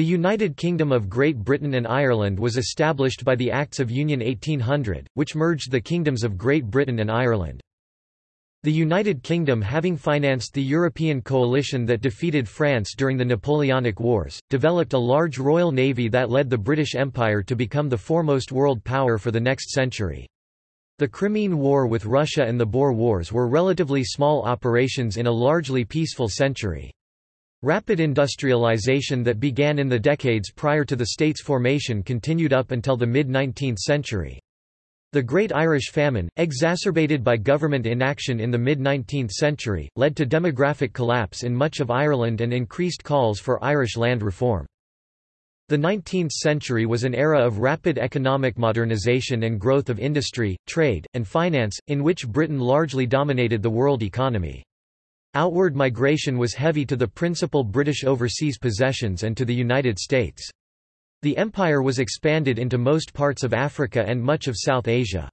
The United Kingdom of Great Britain and Ireland was established by the Acts of Union 1800, which merged the kingdoms of Great Britain and Ireland. The United Kingdom having financed the European coalition that defeated France during the Napoleonic Wars, developed a large Royal Navy that led the British Empire to become the foremost world power for the next century. The Crimean War with Russia and the Boer Wars were relatively small operations in a largely peaceful century. Rapid industrialization that began in the decades prior to the state's formation continued up until the mid-19th century. The Great Irish Famine, exacerbated by government inaction in the mid-19th century, led to demographic collapse in much of Ireland and increased calls for Irish land reform. The 19th century was an era of rapid economic modernization and growth of industry, trade, and finance, in which Britain largely dominated the world economy. Outward migration was heavy to the principal British overseas possessions and to the United States. The empire was expanded into most parts of Africa and much of South Asia.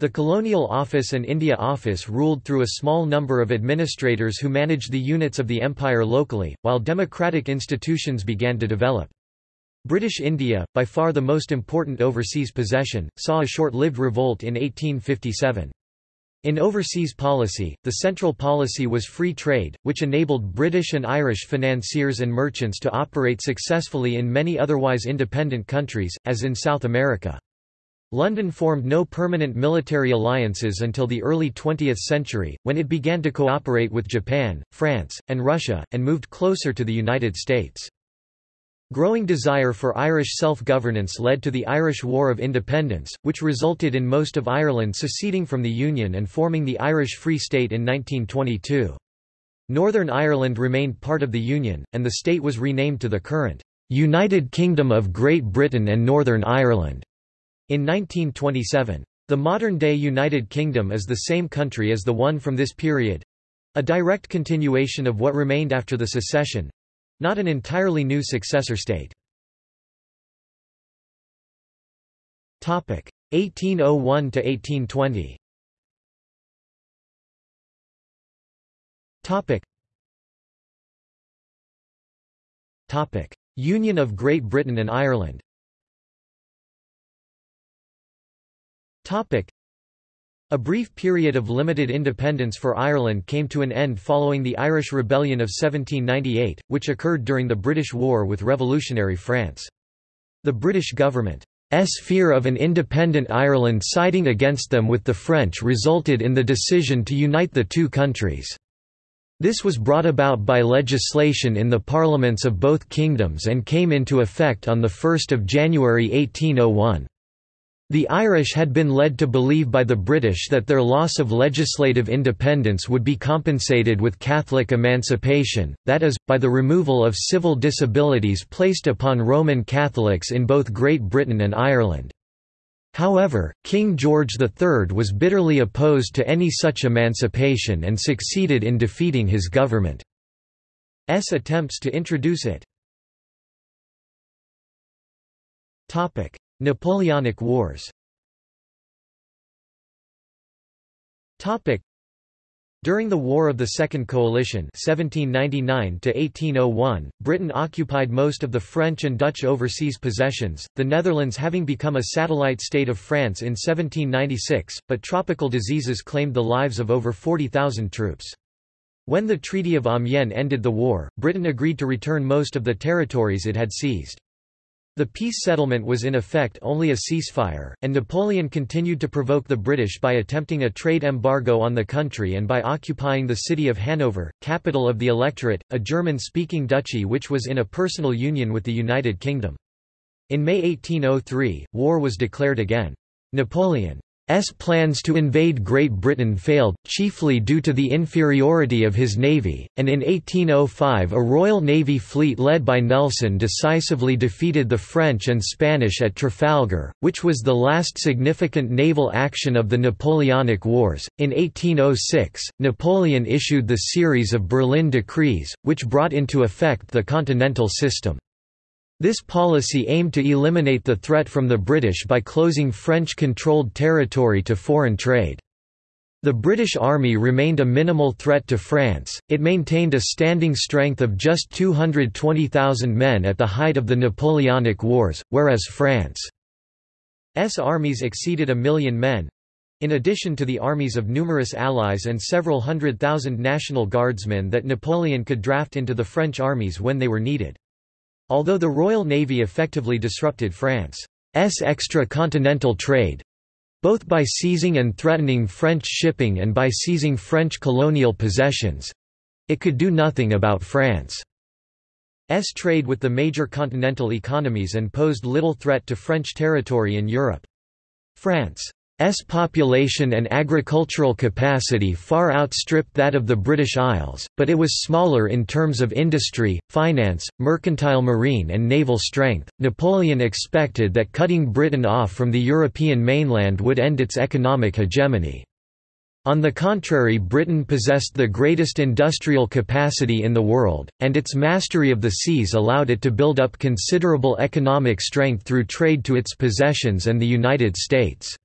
The Colonial Office and India Office ruled through a small number of administrators who managed the units of the empire locally, while democratic institutions began to develop. British India, by far the most important overseas possession, saw a short-lived revolt in 1857. In overseas policy, the central policy was free trade, which enabled British and Irish financiers and merchants to operate successfully in many otherwise independent countries, as in South America. London formed no permanent military alliances until the early 20th century, when it began to cooperate with Japan, France, and Russia, and moved closer to the United States. Growing desire for Irish self-governance led to the Irish War of Independence, which resulted in most of Ireland seceding from the Union and forming the Irish Free State in 1922. Northern Ireland remained part of the Union, and the state was renamed to the current United Kingdom of Great Britain and Northern Ireland in 1927. The modern-day United Kingdom is the same country as the one from this period—a direct continuation of what remained after the secession, not an entirely new successor state. 1801 to 1820. Topic. Union of Great Britain and Ireland. Topic: a brief period of limited independence for Ireland came to an end following the Irish Rebellion of 1798, which occurred during the British War with revolutionary France. The British government's fear of an independent Ireland siding against them with the French resulted in the decision to unite the two countries. This was brought about by legislation in the parliaments of both kingdoms and came into effect on 1 January 1801. The Irish had been led to believe by the British that their loss of legislative independence would be compensated with Catholic emancipation, that is, by the removal of civil disabilities placed upon Roman Catholics in both Great Britain and Ireland. However, King George III was bitterly opposed to any such emancipation and succeeded in defeating his government's attempts to introduce it. Napoleonic Wars during the War of the Second Coalition 1799 Britain occupied most of the French and Dutch overseas possessions, the Netherlands having become a satellite state of France in 1796, but tropical diseases claimed the lives of over 40,000 troops. When the Treaty of Amiens ended the war, Britain agreed to return most of the territories it had seized. The peace settlement was in effect only a ceasefire, and Napoleon continued to provoke the British by attempting a trade embargo on the country and by occupying the city of Hanover, capital of the Electorate, a German-speaking duchy which was in a personal union with the United Kingdom. In May 1803, war was declared again. Napoleon plans to invade Great Britain failed, chiefly due to the inferiority of his navy, and in 1805 a Royal Navy fleet led by Nelson decisively defeated the French and Spanish at Trafalgar, which was the last significant naval action of the Napoleonic Wars. In 1806, Napoleon issued the series of Berlin Decrees, which brought into effect the Continental System. This policy aimed to eliminate the threat from the British by closing French-controlled territory to foreign trade. The British Army remained a minimal threat to France, it maintained a standing strength of just 220,000 men at the height of the Napoleonic Wars, whereas France's armies exceeded a million men—in addition to the armies of numerous allies and several hundred thousand National Guardsmen that Napoleon could draft into the French armies when they were needed. Although the Royal Navy effectively disrupted France's extra-continental trade, both by seizing and threatening French shipping and by seizing French colonial possessions. It could do nothing about France's trade with the major continental economies and posed little threat to French territory in Europe. France S population and agricultural capacity far outstripped that of the British Isles, but it was smaller in terms of industry, finance, mercantile marine and naval strength. Napoleon expected that cutting Britain off from the European mainland would end its economic hegemony. On the contrary Britain possessed the greatest industrial capacity in the world, and its mastery of the seas allowed it to build up considerable economic strength through trade to its possessions and the United States.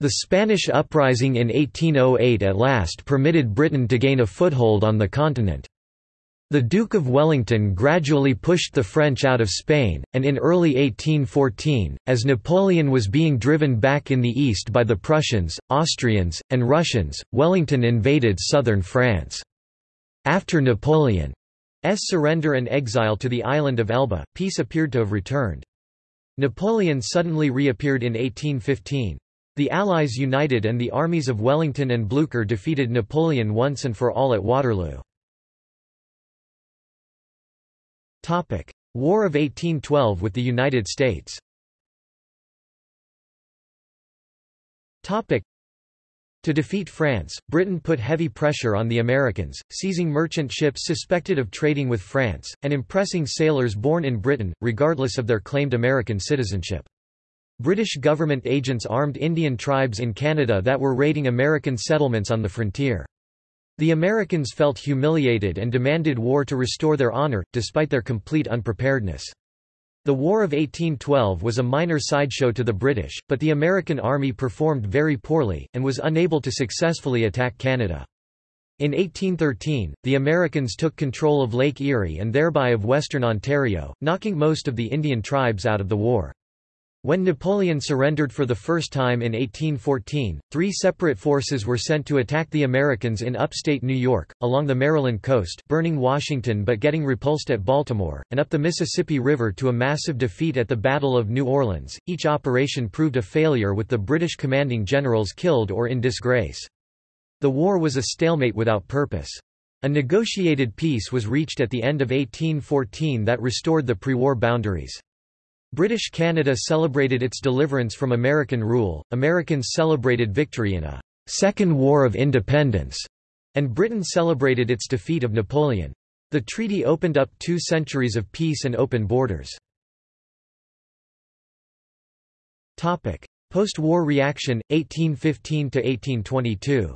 The Spanish uprising in 1808 at last permitted Britain to gain a foothold on the continent. The Duke of Wellington gradually pushed the French out of Spain, and in early 1814, as Napoleon was being driven back in the east by the Prussians, Austrians, and Russians, Wellington invaded southern France. After Napoleon's surrender and exile to the island of Elba, peace appeared to have returned. Napoleon suddenly reappeared in 1815. The Allies united and the armies of Wellington and Blucher defeated Napoleon once and for all at Waterloo. War of 1812 with the United States to defeat France, Britain put heavy pressure on the Americans, seizing merchant ships suspected of trading with France, and impressing sailors born in Britain, regardless of their claimed American citizenship. British government agents armed Indian tribes in Canada that were raiding American settlements on the frontier. The Americans felt humiliated and demanded war to restore their honor, despite their complete unpreparedness. The War of 1812 was a minor sideshow to the British, but the American army performed very poorly, and was unable to successfully attack Canada. In 1813, the Americans took control of Lake Erie and thereby of western Ontario, knocking most of the Indian tribes out of the war. When Napoleon surrendered for the first time in 1814, three separate forces were sent to attack the Americans in upstate New York, along the Maryland coast burning Washington but getting repulsed at Baltimore, and up the Mississippi River to a massive defeat at the Battle of New Orleans. Each operation proved a failure with the British commanding generals killed or in disgrace. The war was a stalemate without purpose. A negotiated peace was reached at the end of 1814 that restored the pre-war boundaries. British Canada celebrated its deliverance from American rule, Americans celebrated victory in a Second War of Independence, and Britain celebrated its defeat of Napoleon. The treaty opened up two centuries of peace and open borders. Post-war reaction, 1815–1822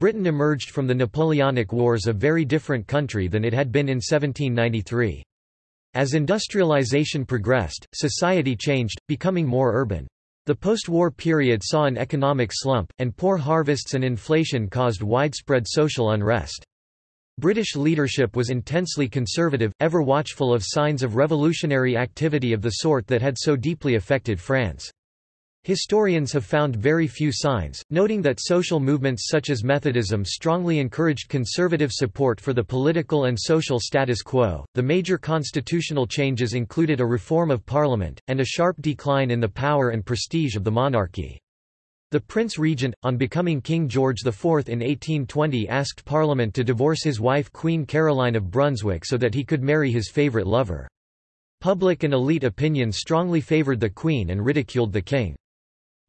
Britain emerged from the Napoleonic Wars a very different country than it had been in 1793. As industrialization progressed, society changed, becoming more urban. The post-war period saw an economic slump, and poor harvests and inflation caused widespread social unrest. British leadership was intensely conservative, ever watchful of signs of revolutionary activity of the sort that had so deeply affected France. Historians have found very few signs, noting that social movements such as Methodism strongly encouraged conservative support for the political and social status quo. The major constitutional changes included a reform of parliament, and a sharp decline in the power and prestige of the monarchy. The Prince Regent, on becoming King George IV in 1820 asked Parliament to divorce his wife Queen Caroline of Brunswick so that he could marry his favourite lover. Public and elite opinion strongly favoured the Queen and ridiculed the King.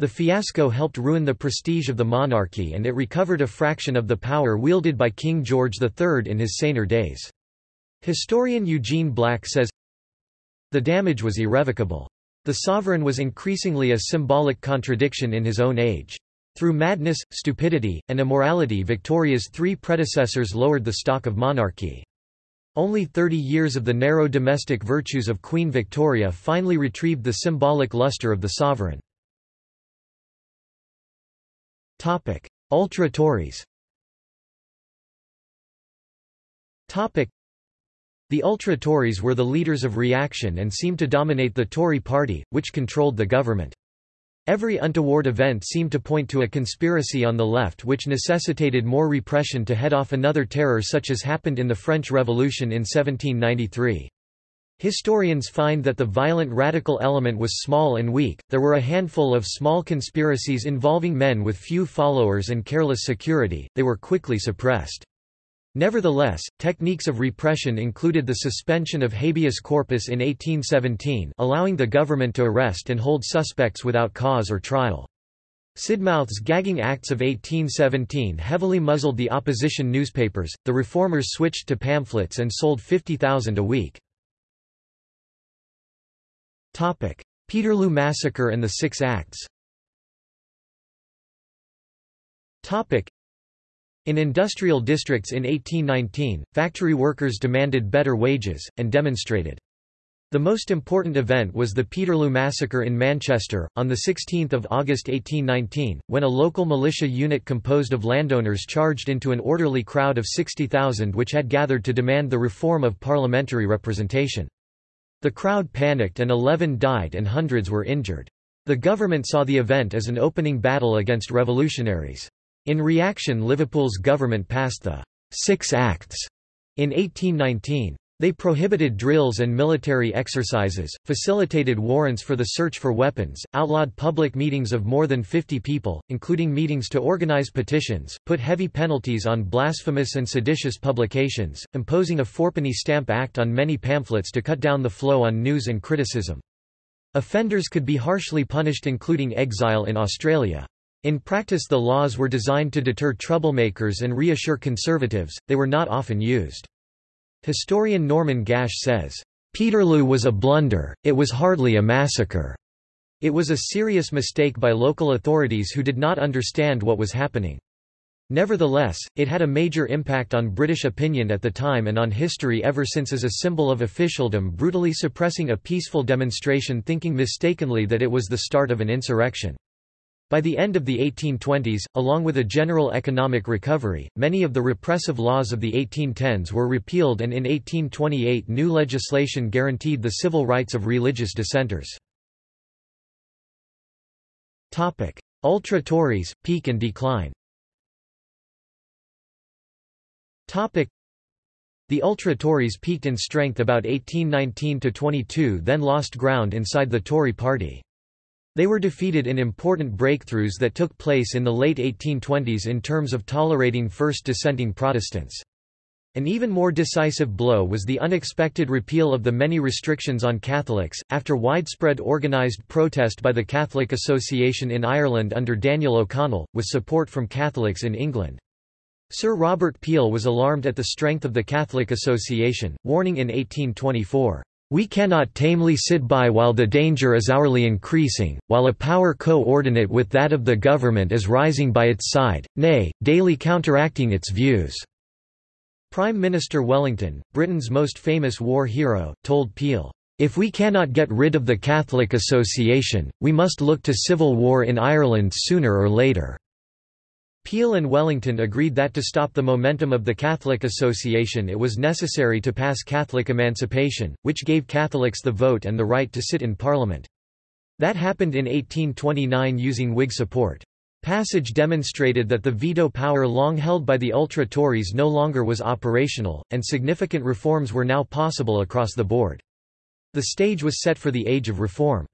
The fiasco helped ruin the prestige of the monarchy and it recovered a fraction of the power wielded by King George III in his saner days. Historian Eugene Black says, The damage was irrevocable. The sovereign was increasingly a symbolic contradiction in his own age. Through madness, stupidity, and immorality Victoria's three predecessors lowered the stock of monarchy. Only 30 years of the narrow domestic virtues of Queen Victoria finally retrieved the symbolic luster of the sovereign. Ultra-Tories Topic: The Ultra-Tories were the leaders of reaction and seemed to dominate the Tory party, which controlled the government. Every untoward event seemed to point to a conspiracy on the left which necessitated more repression to head off another terror such as happened in the French Revolution in 1793. Historians find that the violent radical element was small and weak, there were a handful of small conspiracies involving men with few followers and careless security, they were quickly suppressed. Nevertheless, techniques of repression included the suspension of habeas corpus in 1817 allowing the government to arrest and hold suspects without cause or trial. Sidmouth's gagging acts of 1817 heavily muzzled the opposition newspapers, the reformers switched to pamphlets and sold 50,000 a week. Peterloo Massacre and the Six Acts Topic: in industrial districts in 1819, factory workers demanded better wages, and demonstrated. The most important event was the Peterloo Massacre in Manchester, on 16 August 1819, when a local militia unit composed of landowners charged into an orderly crowd of 60,000 which had gathered to demand the reform of parliamentary representation. The crowd panicked and 11 died and hundreds were injured. The government saw the event as an opening battle against revolutionaries. In reaction Liverpool's government passed the Six Acts in 1819. They prohibited drills and military exercises, facilitated warrants for the search for weapons, outlawed public meetings of more than 50 people, including meetings to organize petitions, put heavy penalties on blasphemous and seditious publications, imposing a fourpenny stamp act on many pamphlets to cut down the flow on news and criticism. Offenders could be harshly punished including exile in Australia. In practice the laws were designed to deter troublemakers and reassure conservatives, they were not often used. Historian Norman Gash says, "...Peterloo was a blunder, it was hardly a massacre. It was a serious mistake by local authorities who did not understand what was happening. Nevertheless, it had a major impact on British opinion at the time and on history ever since as a symbol of officialdom brutally suppressing a peaceful demonstration thinking mistakenly that it was the start of an insurrection. By the end of the 1820s, along with a general economic recovery, many of the repressive laws of the 1810s were repealed and in 1828 new legislation guaranteed the civil rights of religious dissenters. Ultra-Tories, peak and decline the Ultra-Tories peaked in strength about 1819–22 then lost ground inside the Tory party. They were defeated in important breakthroughs that took place in the late 1820s in terms of tolerating first dissenting Protestants. An even more decisive blow was the unexpected repeal of the many restrictions on Catholics, after widespread organised protest by the Catholic Association in Ireland under Daniel O'Connell, with support from Catholics in England. Sir Robert Peel was alarmed at the strength of the Catholic Association, warning in 1824, we cannot tamely sit by while the danger is hourly increasing, while a power co-ordinate with that of the government is rising by its side, nay, daily counteracting its views." Prime Minister Wellington, Britain's most famous war hero, told Peel, "...if we cannot get rid of the Catholic Association, we must look to civil war in Ireland sooner or later." Peel and Wellington agreed that to stop the momentum of the Catholic Association it was necessary to pass Catholic emancipation, which gave Catholics the vote and the right to sit in Parliament. That happened in 1829 using Whig support. Passage demonstrated that the veto power long held by the ultra-Tories no longer was operational, and significant reforms were now possible across the board. The stage was set for the age of reform.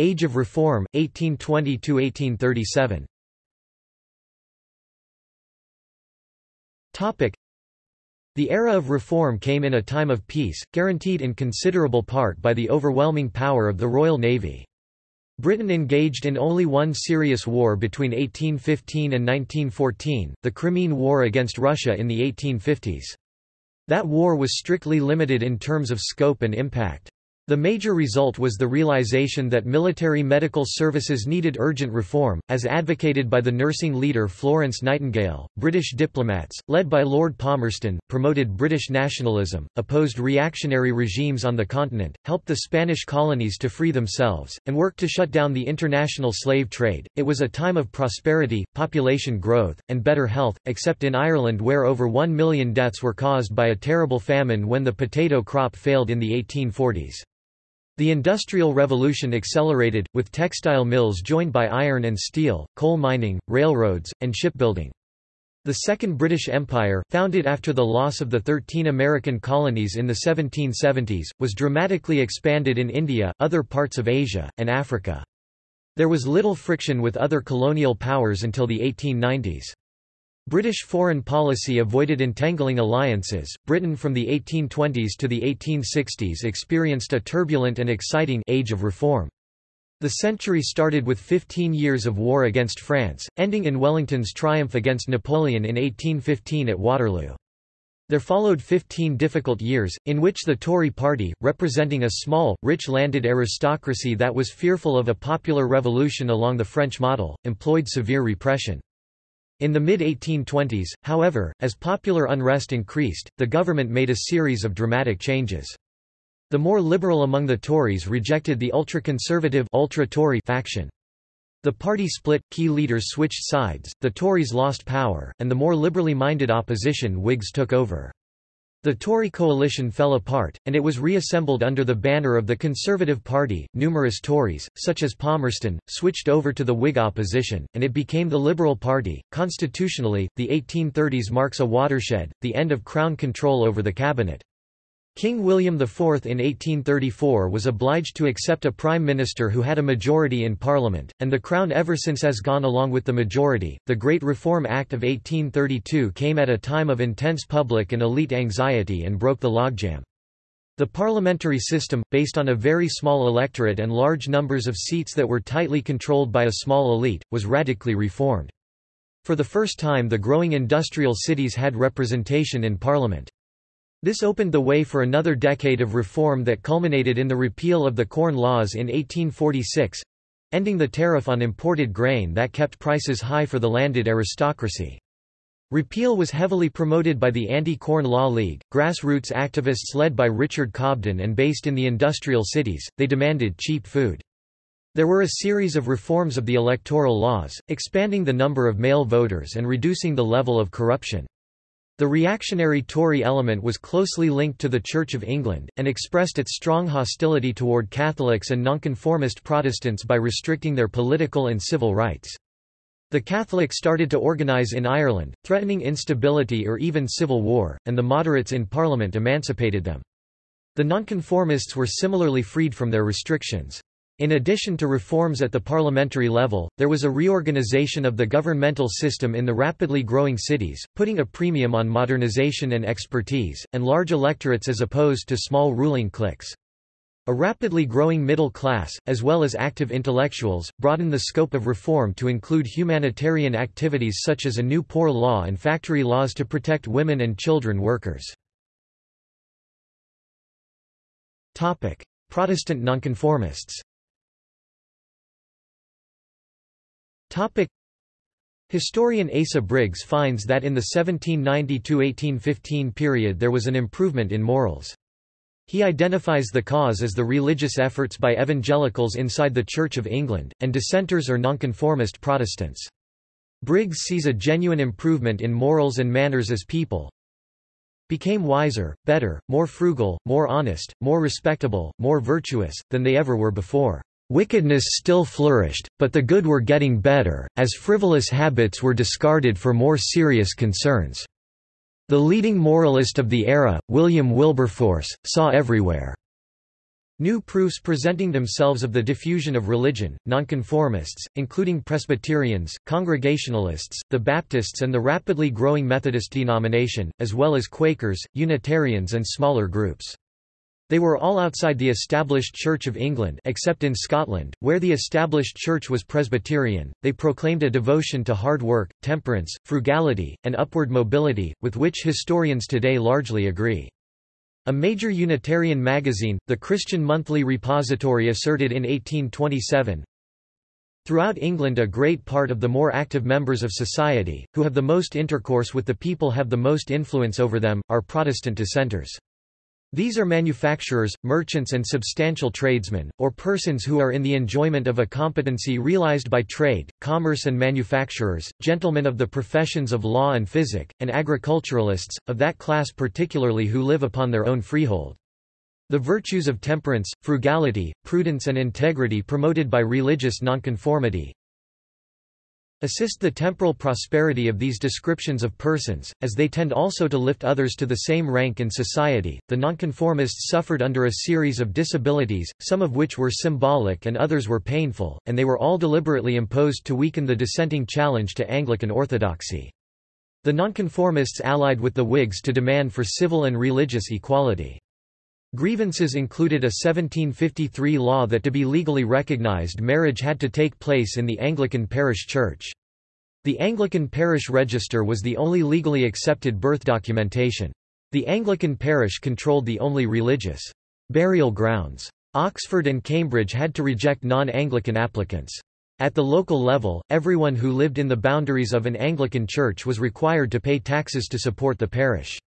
Age of Reform, 1820–1837 The era of reform came in a time of peace, guaranteed in considerable part by the overwhelming power of the Royal Navy. Britain engaged in only one serious war between 1815 and 1914, the Crimean War against Russia in the 1850s. That war was strictly limited in terms of scope and impact. The major result was the realization that military medical services needed urgent reform, as advocated by the nursing leader Florence Nightingale. British diplomats, led by Lord Palmerston, promoted British nationalism, opposed reactionary regimes on the continent, helped the Spanish colonies to free themselves, and worked to shut down the international slave trade. It was a time of prosperity, population growth, and better health, except in Ireland where over one million deaths were caused by a terrible famine when the potato crop failed in the 1840s. The Industrial Revolution accelerated, with textile mills joined by iron and steel, coal mining, railroads, and shipbuilding. The Second British Empire, founded after the loss of the thirteen American colonies in the 1770s, was dramatically expanded in India, other parts of Asia, and Africa. There was little friction with other colonial powers until the 1890s. British foreign policy avoided entangling alliances. Britain from the 1820s to the 1860s experienced a turbulent and exciting age of reform. The century started with 15 years of war against France, ending in Wellington's triumph against Napoleon in 1815 at Waterloo. There followed 15 difficult years, in which the Tory party, representing a small, rich landed aristocracy that was fearful of a popular revolution along the French model, employed severe repression. In the mid-1820s, however, as popular unrest increased, the government made a series of dramatic changes. The more liberal among the Tories rejected the ultra-conservative ultra-Tory faction. The party split, key leaders switched sides, the Tories lost power, and the more liberally minded opposition Whigs took over. The Tory coalition fell apart, and it was reassembled under the banner of the Conservative Party. Numerous Tories, such as Palmerston, switched over to the Whig opposition, and it became the Liberal Party. Constitutionally, the 1830s marks a watershed, the end of Crown control over the cabinet. King William IV in 1834 was obliged to accept a prime minister who had a majority in parliament, and the crown ever since has gone along with the majority. The Great Reform Act of 1832 came at a time of intense public and elite anxiety and broke the logjam. The parliamentary system, based on a very small electorate and large numbers of seats that were tightly controlled by a small elite, was radically reformed. For the first time the growing industrial cities had representation in parliament. This opened the way for another decade of reform that culminated in the repeal of the Corn Laws in 1846—ending the tariff on imported grain that kept prices high for the landed aristocracy. Repeal was heavily promoted by the Anti-Corn Law League, grassroots activists led by Richard Cobden and based in the industrial cities, they demanded cheap food. There were a series of reforms of the electoral laws, expanding the number of male voters and reducing the level of corruption. The reactionary Tory element was closely linked to the Church of England, and expressed its strong hostility toward Catholics and nonconformist Protestants by restricting their political and civil rights. The Catholics started to organise in Ireland, threatening instability or even civil war, and the moderates in Parliament emancipated them. The nonconformists were similarly freed from their restrictions. In addition to reforms at the parliamentary level, there was a reorganization of the governmental system in the rapidly growing cities, putting a premium on modernization and expertise, and large electorates as opposed to small ruling cliques. A rapidly growing middle class, as well as active intellectuals, broadened the scope of reform to include humanitarian activities such as a new poor law and factory laws to protect women and children workers. Protestant nonconformists Topic. Historian Asa Briggs finds that in the 1790–1815 period there was an improvement in morals. He identifies the cause as the religious efforts by evangelicals inside the Church of England, and dissenters or nonconformist Protestants. Briggs sees a genuine improvement in morals and manners as people became wiser, better, more frugal, more honest, more respectable, more virtuous, than they ever were before. Wickedness still flourished, but the good were getting better, as frivolous habits were discarded for more serious concerns. The leading moralist of the era, William Wilberforce, saw everywhere new proofs presenting themselves of the diffusion of religion, nonconformists, including Presbyterians, Congregationalists, the Baptists and the rapidly growing Methodist denomination, as well as Quakers, Unitarians and smaller groups. They were all outside the established Church of England except in Scotland, where the established church was Presbyterian. They proclaimed a devotion to hard work, temperance, frugality, and upward mobility, with which historians today largely agree. A major Unitarian magazine, the Christian Monthly Repository asserted in 1827, Throughout England a great part of the more active members of society, who have the most intercourse with the people have the most influence over them, are Protestant dissenters. These are manufacturers, merchants and substantial tradesmen, or persons who are in the enjoyment of a competency realized by trade, commerce and manufacturers, gentlemen of the professions of law and physic, and agriculturalists, of that class particularly who live upon their own freehold. The virtues of temperance, frugality, prudence and integrity promoted by religious nonconformity, assist the temporal prosperity of these descriptions of persons, as they tend also to lift others to the same rank in society. The nonconformists suffered under a series of disabilities, some of which were symbolic and others were painful, and they were all deliberately imposed to weaken the dissenting challenge to Anglican orthodoxy. The nonconformists allied with the Whigs to demand for civil and religious equality. Grievances included a 1753 law that to be legally recognized marriage had to take place in the Anglican parish church. The Anglican parish register was the only legally accepted birth documentation. The Anglican parish controlled the only religious burial grounds. Oxford and Cambridge had to reject non-Anglican applicants. At the local level, everyone who lived in the boundaries of an Anglican church was required to pay taxes to support the parish.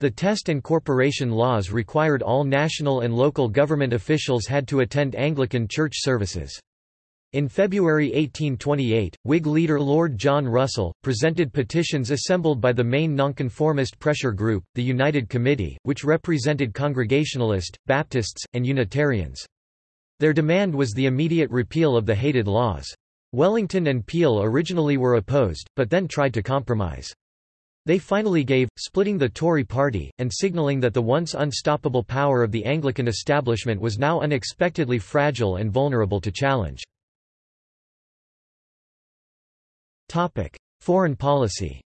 The test and corporation laws required all national and local government officials had to attend Anglican church services. In February 1828, Whig leader Lord John Russell, presented petitions assembled by the main nonconformist pressure group, the United Committee, which represented Congregationalist, Baptists, and Unitarians. Their demand was the immediate repeal of the hated laws. Wellington and Peel originally were opposed, but then tried to compromise. They finally gave, splitting the Tory party, and signalling that the once unstoppable power of the Anglican establishment was now unexpectedly fragile and vulnerable to challenge. Foreign policy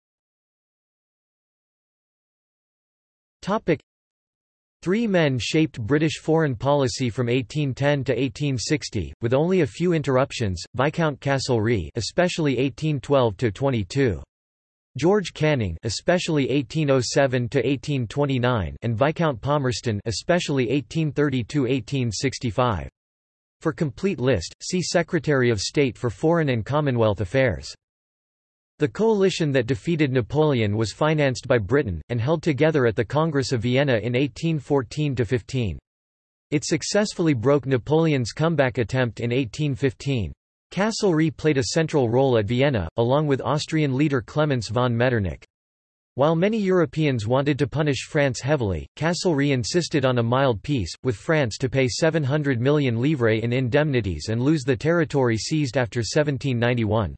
Three men shaped British foreign policy from 1810 to 1860, with only a few interruptions, Viscount Castlereagh especially 1812 to 22. George Canning especially 1807 to 1829 and Viscount Palmerston especially 1830 to 1865 For complete list see Secretary of State for Foreign and Commonwealth Affairs. The coalition that defeated Napoleon was financed by Britain and held together at the Congress of Vienna in 1814 to 15 It successfully broke Napoleon's comeback attempt in 1815 Castlereagh played a central role at Vienna, along with Austrian leader Clemens von Metternich. While many Europeans wanted to punish France heavily, Castlereagh insisted on a mild peace, with France to pay 700 million livres in indemnities and lose the territory seized after 1791.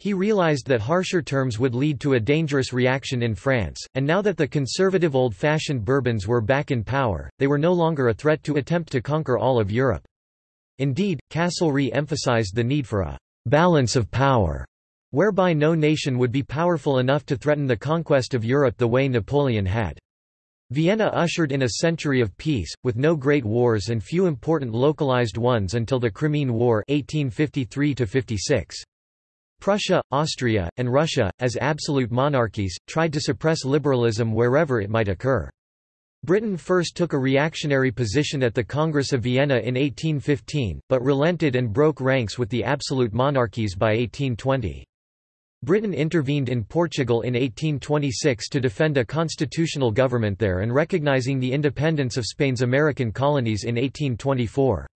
He realized that harsher terms would lead to a dangerous reaction in France, and now that the conservative old-fashioned Bourbons were back in power, they were no longer a threat to attempt to conquer all of Europe. Indeed, Castlereagh emphasized the need for a «balance of power», whereby no nation would be powerful enough to threaten the conquest of Europe the way Napoleon had. Vienna ushered in a century of peace, with no great wars and few important localized ones until the Crimean War 1853 -56. Prussia, Austria, and Russia, as absolute monarchies, tried to suppress liberalism wherever it might occur. Britain first took a reactionary position at the Congress of Vienna in 1815, but relented and broke ranks with the absolute monarchies by 1820. Britain intervened in Portugal in 1826 to defend a constitutional government there and recognizing the independence of Spain's American colonies in 1824.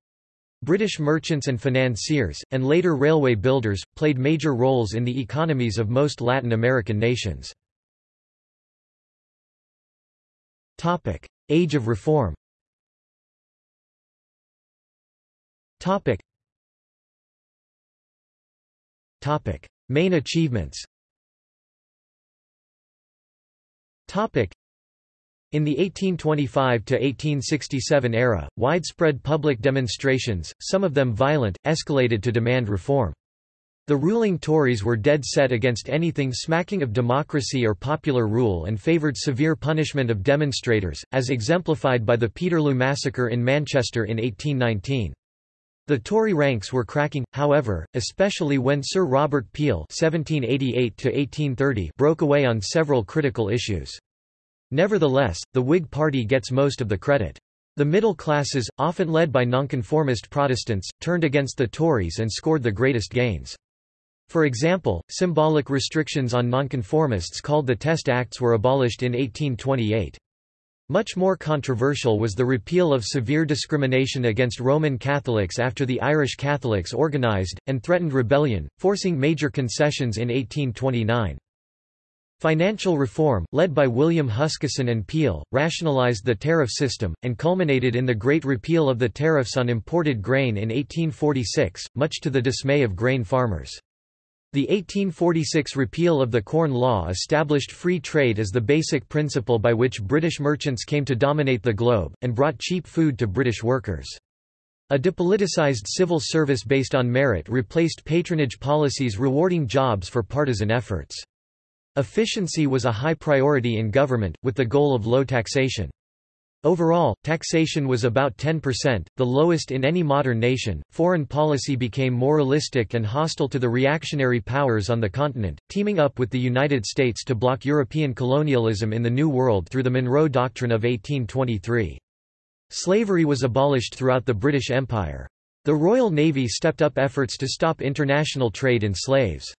British merchants and financiers, and later railway builders, played major roles in the economies of most Latin American nations. Topic: Age of Reform. Topic. Topic: Main achievements. Topic. In the 1825–1867 era, widespread public demonstrations, some of them violent, escalated to demand reform. The ruling Tories were dead set against anything smacking of democracy or popular rule and favoured severe punishment of demonstrators, as exemplified by the Peterloo massacre in Manchester in 1819. The Tory ranks were cracking, however, especially when Sir Robert Peel (1788–1830) broke away on several critical issues. Nevertheless, the Whig Party gets most of the credit. The middle classes, often led by nonconformist Protestants, turned against the Tories and scored the greatest gains. For example, symbolic restrictions on nonconformists called the Test Acts were abolished in 1828. Much more controversial was the repeal of severe discrimination against Roman Catholics after the Irish Catholics organised, and threatened rebellion, forcing major concessions in 1829. Financial reform, led by William Huskisson and Peel, rationalised the tariff system, and culminated in the Great Repeal of the tariffs on imported grain in 1846, much to the dismay of grain farmers. The 1846 repeal of the Corn Law established free trade as the basic principle by which British merchants came to dominate the globe, and brought cheap food to British workers. A depoliticized civil service based on merit replaced patronage policies rewarding jobs for partisan efforts. Efficiency was a high priority in government, with the goal of low taxation. Overall, taxation was about 10%, the lowest in any modern nation. Foreign policy became moralistic and hostile to the reactionary powers on the continent, teaming up with the United States to block European colonialism in the New World through the Monroe Doctrine of 1823. Slavery was abolished throughout the British Empire. The Royal Navy stepped up efforts to stop international trade in slaves.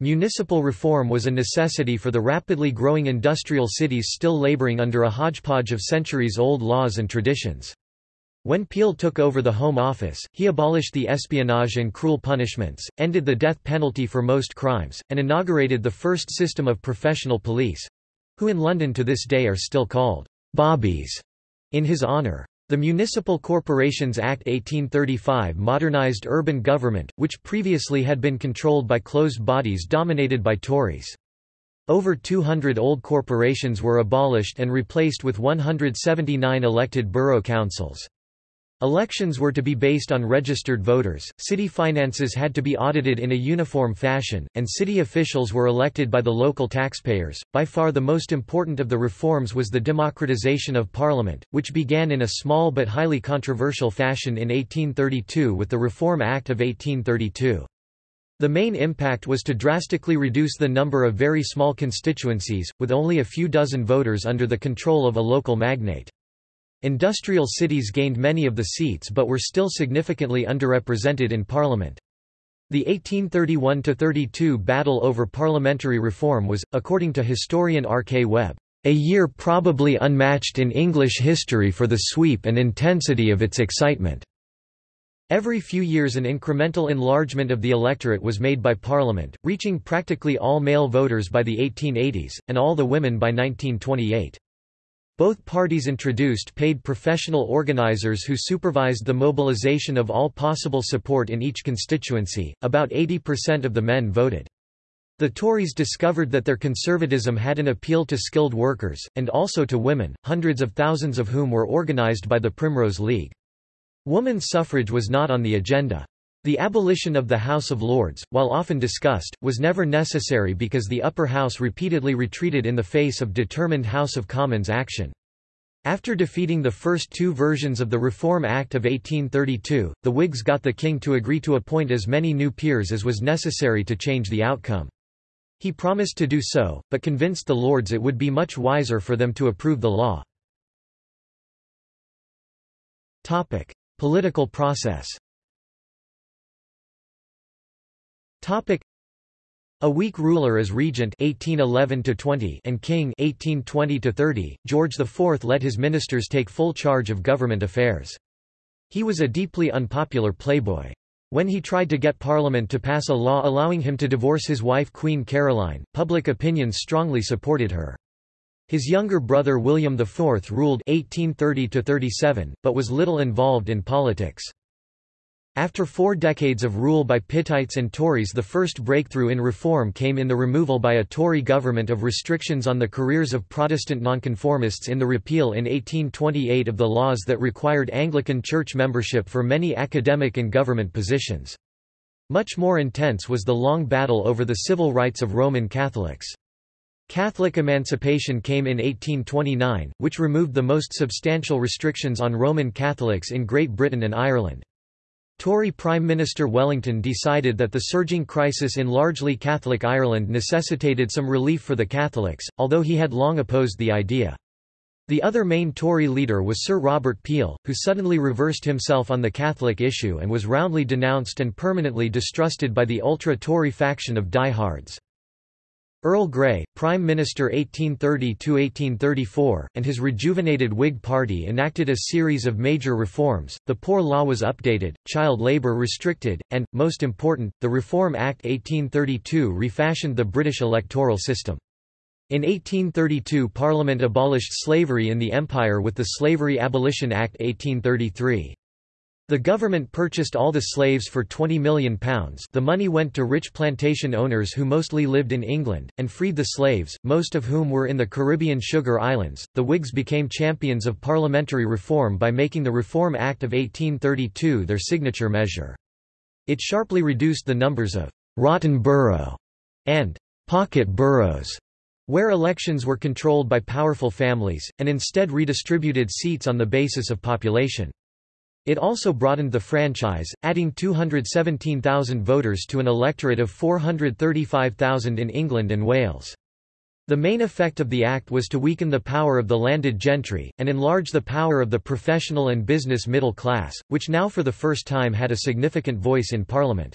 Municipal reform was a necessity for the rapidly growing industrial cities still laboring under a hodgepodge of centuries-old laws and traditions. When Peel took over the Home Office, he abolished the espionage and cruel punishments, ended the death penalty for most crimes, and inaugurated the first system of professional police—who in London to this day are still called «bobbies»—in his honour. The Municipal Corporations Act 1835 modernized urban government, which previously had been controlled by closed bodies dominated by Tories. Over 200 old corporations were abolished and replaced with 179 elected borough councils. Elections were to be based on registered voters, city finances had to be audited in a uniform fashion, and city officials were elected by the local taxpayers. By far the most important of the reforms was the democratization of Parliament, which began in a small but highly controversial fashion in 1832 with the Reform Act of 1832. The main impact was to drastically reduce the number of very small constituencies, with only a few dozen voters under the control of a local magnate. Industrial cities gained many of the seats but were still significantly underrepresented in parliament. The 1831–32 battle over parliamentary reform was, according to historian R. K. Webb, "...a year probably unmatched in English history for the sweep and intensity of its excitement." Every few years an incremental enlargement of the electorate was made by Parliament, reaching practically all male voters by the 1880s, and all the women by 1928. Both parties introduced paid professional organizers who supervised the mobilization of all possible support in each constituency. About 80% of the men voted. The Tories discovered that their conservatism had an appeal to skilled workers, and also to women, hundreds of thousands of whom were organized by the Primrose League. Woman suffrage was not on the agenda. The abolition of the House of Lords, while often discussed, was never necessary because the upper house repeatedly retreated in the face of determined House of Commons action. After defeating the first two versions of the Reform Act of 1832, the Whigs got the king to agree to appoint as many new peers as was necessary to change the outcome. He promised to do so, but convinced the Lords it would be much wiser for them to approve the law. Political process Topic a weak ruler as regent 1811 and king 1820 George IV let his ministers take full charge of government affairs. He was a deeply unpopular playboy. When he tried to get Parliament to pass a law allowing him to divorce his wife Queen Caroline, public opinion strongly supported her. His younger brother William IV ruled 1830 but was little involved in politics. After four decades of rule by Pittites and Tories the first breakthrough in reform came in the removal by a Tory government of restrictions on the careers of Protestant nonconformists in the repeal in 1828 of the laws that required Anglican church membership for many academic and government positions. Much more intense was the long battle over the civil rights of Roman Catholics. Catholic emancipation came in 1829, which removed the most substantial restrictions on Roman Catholics in Great Britain and Ireland. Tory Prime Minister Wellington decided that the surging crisis in largely Catholic Ireland necessitated some relief for the Catholics, although he had long opposed the idea. The other main Tory leader was Sir Robert Peel, who suddenly reversed himself on the Catholic issue and was roundly denounced and permanently distrusted by the ultra-Tory faction of diehards. Earl Grey, Prime Minister 1830–1834, and his rejuvenated Whig party enacted a series of major reforms, the Poor Law was updated, child labour restricted, and, most important, the Reform Act 1832 refashioned the British electoral system. In 1832 Parliament abolished slavery in the Empire with the Slavery Abolition Act 1833. The government purchased all the slaves for £20 million the money went to rich plantation owners who mostly lived in England, and freed the slaves, most of whom were in the Caribbean sugar islands. The Whigs became champions of parliamentary reform by making the Reform Act of 1832 their signature measure. It sharply reduced the numbers of «rotten borough» and «pocket boroughs» where elections were controlled by powerful families, and instead redistributed seats on the basis of population. It also broadened the franchise, adding 217,000 voters to an electorate of 435,000 in England and Wales. The main effect of the Act was to weaken the power of the landed gentry, and enlarge the power of the professional and business middle class, which now for the first time had a significant voice in Parliament.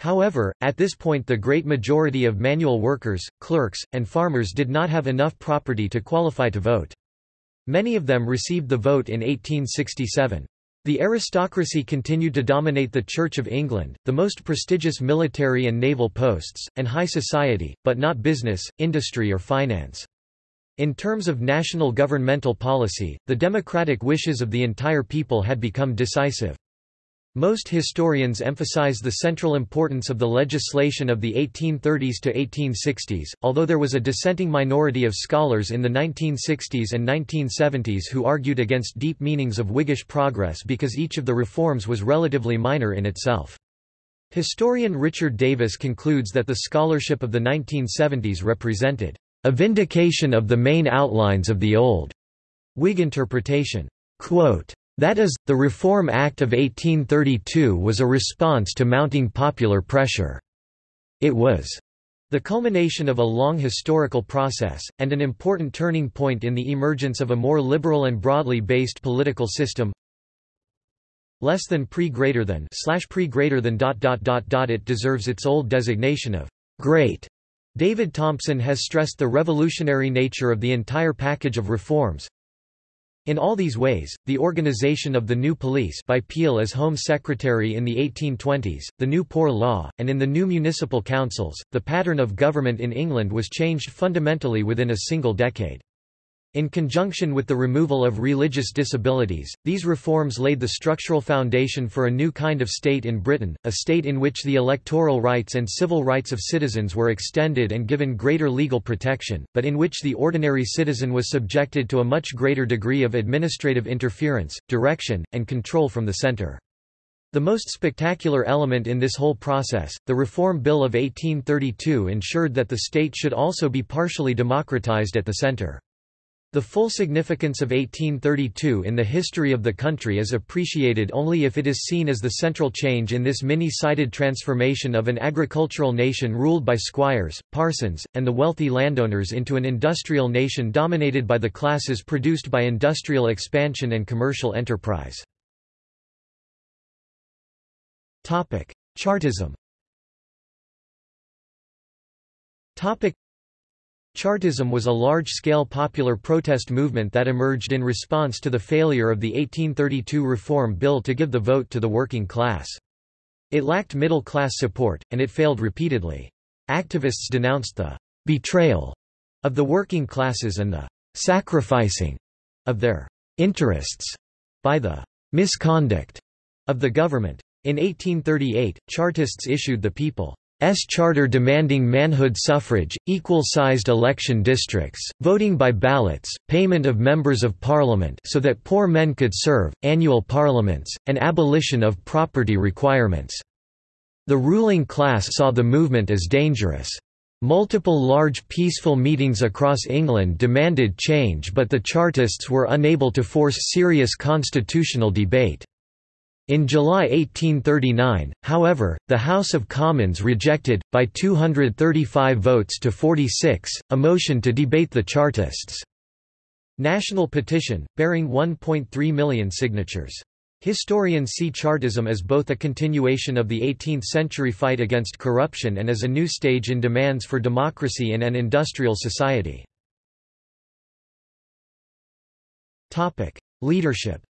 However, at this point the great majority of manual workers, clerks, and farmers did not have enough property to qualify to vote. Many of them received the vote in 1867. The aristocracy continued to dominate the Church of England, the most prestigious military and naval posts, and high society, but not business, industry or finance. In terms of national governmental policy, the democratic wishes of the entire people had become decisive. Most historians emphasize the central importance of the legislation of the 1830s to 1860s, although there was a dissenting minority of scholars in the 1960s and 1970s who argued against deep meanings of Whiggish progress because each of the reforms was relatively minor in itself. Historian Richard Davis concludes that the scholarship of the 1970s represented a vindication of the main outlines of the old Whig interpretation. Quote, that is, the Reform Act of 1832 was a response to mounting popular pressure. It was the culmination of a long historical process, and an important turning point in the emergence of a more liberal and broadly based political system less than pre greater than slash pre greater than dot dot dot dot it deserves its old designation of great. David Thompson has stressed the revolutionary nature of the entire package of reforms, in all these ways, the organization of the new police by Peel as Home Secretary in the 1820s, the new Poor Law, and in the new municipal councils, the pattern of government in England was changed fundamentally within a single decade. In conjunction with the removal of religious disabilities, these reforms laid the structural foundation for a new kind of state in Britain, a state in which the electoral rights and civil rights of citizens were extended and given greater legal protection, but in which the ordinary citizen was subjected to a much greater degree of administrative interference, direction, and control from the centre. The most spectacular element in this whole process, the Reform Bill of 1832 ensured that the state should also be partially democratised at the centre. The full significance of 1832 in the history of the country is appreciated only if it is seen as the central change in this many-sided transformation of an agricultural nation ruled by squires, parsons, and the wealthy landowners into an industrial nation dominated by the classes produced by industrial expansion and commercial enterprise. Chartism Chartism was a large-scale popular protest movement that emerged in response to the failure of the 1832 Reform Bill to give the vote to the working class. It lacked middle-class support, and it failed repeatedly. Activists denounced the «betrayal» of the working classes and the «sacrificing» of their «interests» by the «misconduct» of the government. In 1838, Chartists issued the People charter demanding manhood suffrage, equal-sized election districts, voting by ballots, payment of members of parliament so that poor men could serve, annual parliaments, and abolition of property requirements. The ruling class saw the movement as dangerous. Multiple large peaceful meetings across England demanded change but the Chartists were unable to force serious constitutional debate. In July 1839, however, the House of Commons rejected, by 235 votes to 46, a motion to debate the Chartists' national petition, bearing 1.3 million signatures. Historians see Chartism as both a continuation of the 18th-century fight against corruption and as a new stage in demands for democracy in an industrial society. Leadership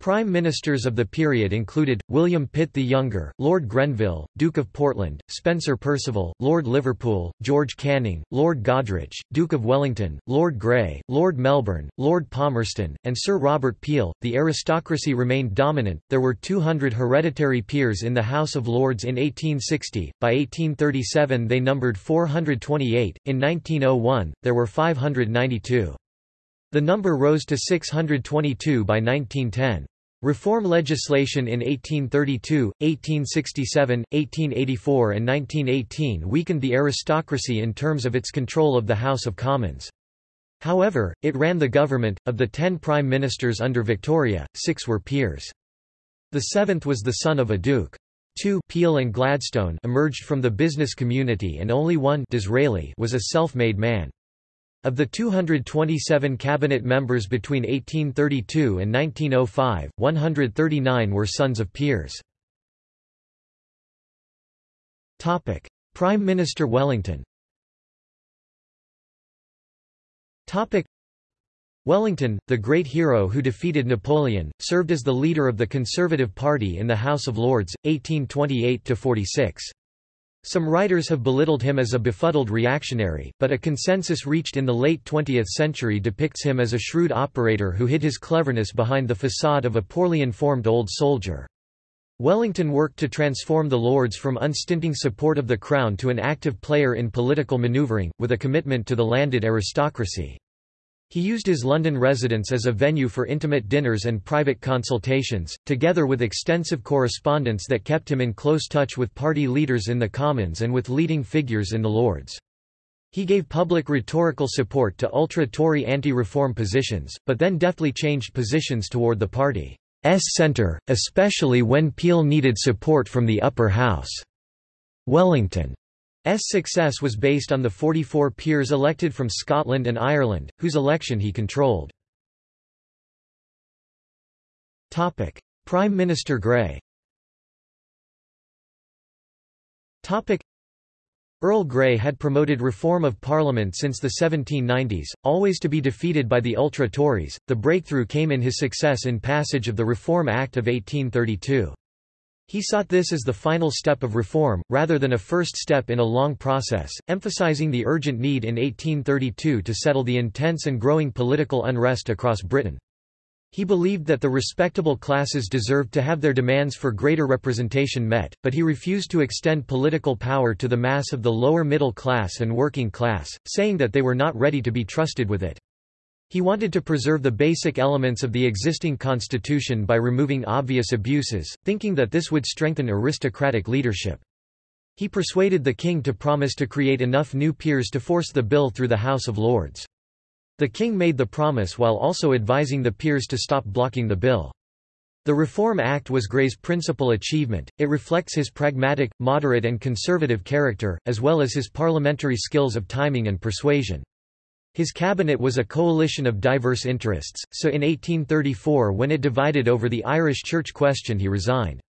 Prime Ministers of the period included, William Pitt the Younger, Lord Grenville, Duke of Portland, Spencer Perceval, Lord Liverpool, George Canning, Lord Goderich, Duke of Wellington, Lord Grey, Lord Melbourne, Lord Palmerston, and Sir Robert Peel. The aristocracy remained dominant, there were 200 hereditary peers in the House of Lords in 1860, by 1837 they numbered 428, in 1901, there were 592. The number rose to 622 by 1910. Reform legislation in 1832, 1867, 1884 and 1918 weakened the aristocracy in terms of its control of the House of Commons. However, it ran the government. Of the ten prime ministers under Victoria, six were peers. The seventh was the son of a duke. Two Peel and Gladstone emerged from the business community and only one Disraeli was a self-made man. Of the 227 cabinet members between 1832 and 1905, 139 were sons of peers. Topic: Prime Minister Wellington Topic: Wellington, the great hero who defeated Napoleon, served as the leader of the Conservative Party in the House of Lords, 1828–46. Some writers have belittled him as a befuddled reactionary, but a consensus reached in the late 20th century depicts him as a shrewd operator who hid his cleverness behind the facade of a poorly informed old soldier. Wellington worked to transform the Lords from unstinting support of the Crown to an active player in political manoeuvring, with a commitment to the landed aristocracy. He used his London residence as a venue for intimate dinners and private consultations, together with extensive correspondence that kept him in close touch with party leaders in the Commons and with leading figures in the Lords. He gave public rhetorical support to ultra-Tory anti-reform positions, but then deftly changed positions toward the party's centre, especially when Peel needed support from the upper house. Wellington success was based on the 44 peers elected from Scotland and Ireland, whose election he controlled. Prime Minister Grey Earl Grey had promoted reform of Parliament since the 1790s, always to be defeated by the ultra-Tories. The breakthrough came in his success in passage of the Reform Act of 1832. He sought this as the final step of reform, rather than a first step in a long process, emphasizing the urgent need in 1832 to settle the intense and growing political unrest across Britain. He believed that the respectable classes deserved to have their demands for greater representation met, but he refused to extend political power to the mass of the lower middle class and working class, saying that they were not ready to be trusted with it. He wanted to preserve the basic elements of the existing constitution by removing obvious abuses, thinking that this would strengthen aristocratic leadership. He persuaded the king to promise to create enough new peers to force the bill through the House of Lords. The king made the promise while also advising the peers to stop blocking the bill. The Reform Act was Grey's principal achievement, it reflects his pragmatic, moderate and conservative character, as well as his parliamentary skills of timing and persuasion. His cabinet was a coalition of diverse interests, so in 1834 when it divided over the Irish church question he resigned.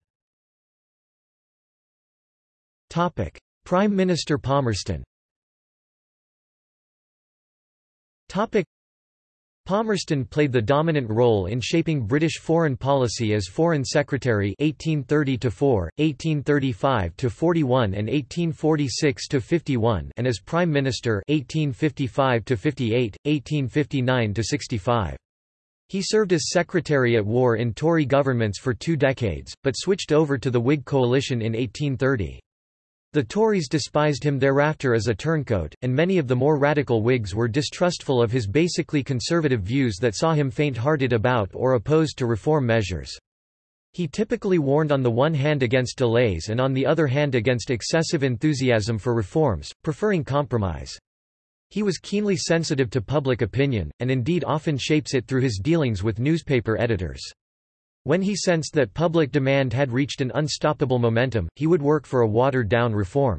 Prime Minister Palmerston Palmerston played the dominant role in shaping British foreign policy as Foreign Secretary 1830–4, 1835–41 and 1846–51 and as Prime Minister 1855–58, 1859–65. He served as Secretary at War in Tory governments for two decades, but switched over to the Whig coalition in 1830. The Tories despised him thereafter as a turncoat, and many of the more radical Whigs were distrustful of his basically conservative views that saw him faint-hearted about or opposed to reform measures. He typically warned on the one hand against delays and on the other hand against excessive enthusiasm for reforms, preferring compromise. He was keenly sensitive to public opinion, and indeed often shapes it through his dealings with newspaper editors. When he sensed that public demand had reached an unstoppable momentum, he would work for a watered-down reform.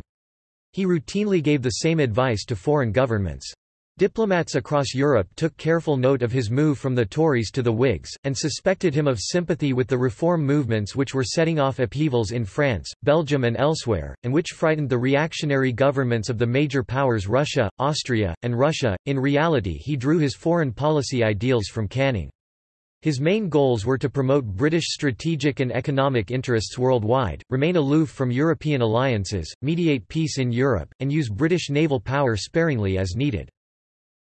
He routinely gave the same advice to foreign governments. Diplomats across Europe took careful note of his move from the Tories to the Whigs, and suspected him of sympathy with the reform movements which were setting off upheavals in France, Belgium and elsewhere, and which frightened the reactionary governments of the major powers Russia, Austria, and Prussia. In reality he drew his foreign policy ideals from Canning. His main goals were to promote British strategic and economic interests worldwide, remain aloof from European alliances, mediate peace in Europe, and use British naval power sparingly as needed.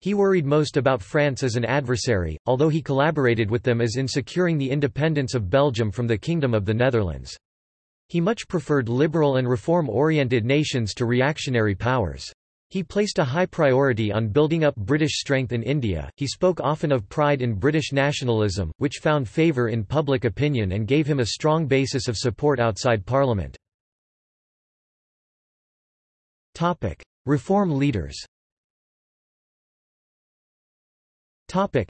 He worried most about France as an adversary, although he collaborated with them as in securing the independence of Belgium from the Kingdom of the Netherlands. He much preferred liberal and reform-oriented nations to reactionary powers. He placed a high priority on building up British strength in India. He spoke often of pride in British nationalism, which found favour in public opinion and gave him a strong basis of support outside Parliament. Topic: Reform leaders. Topic.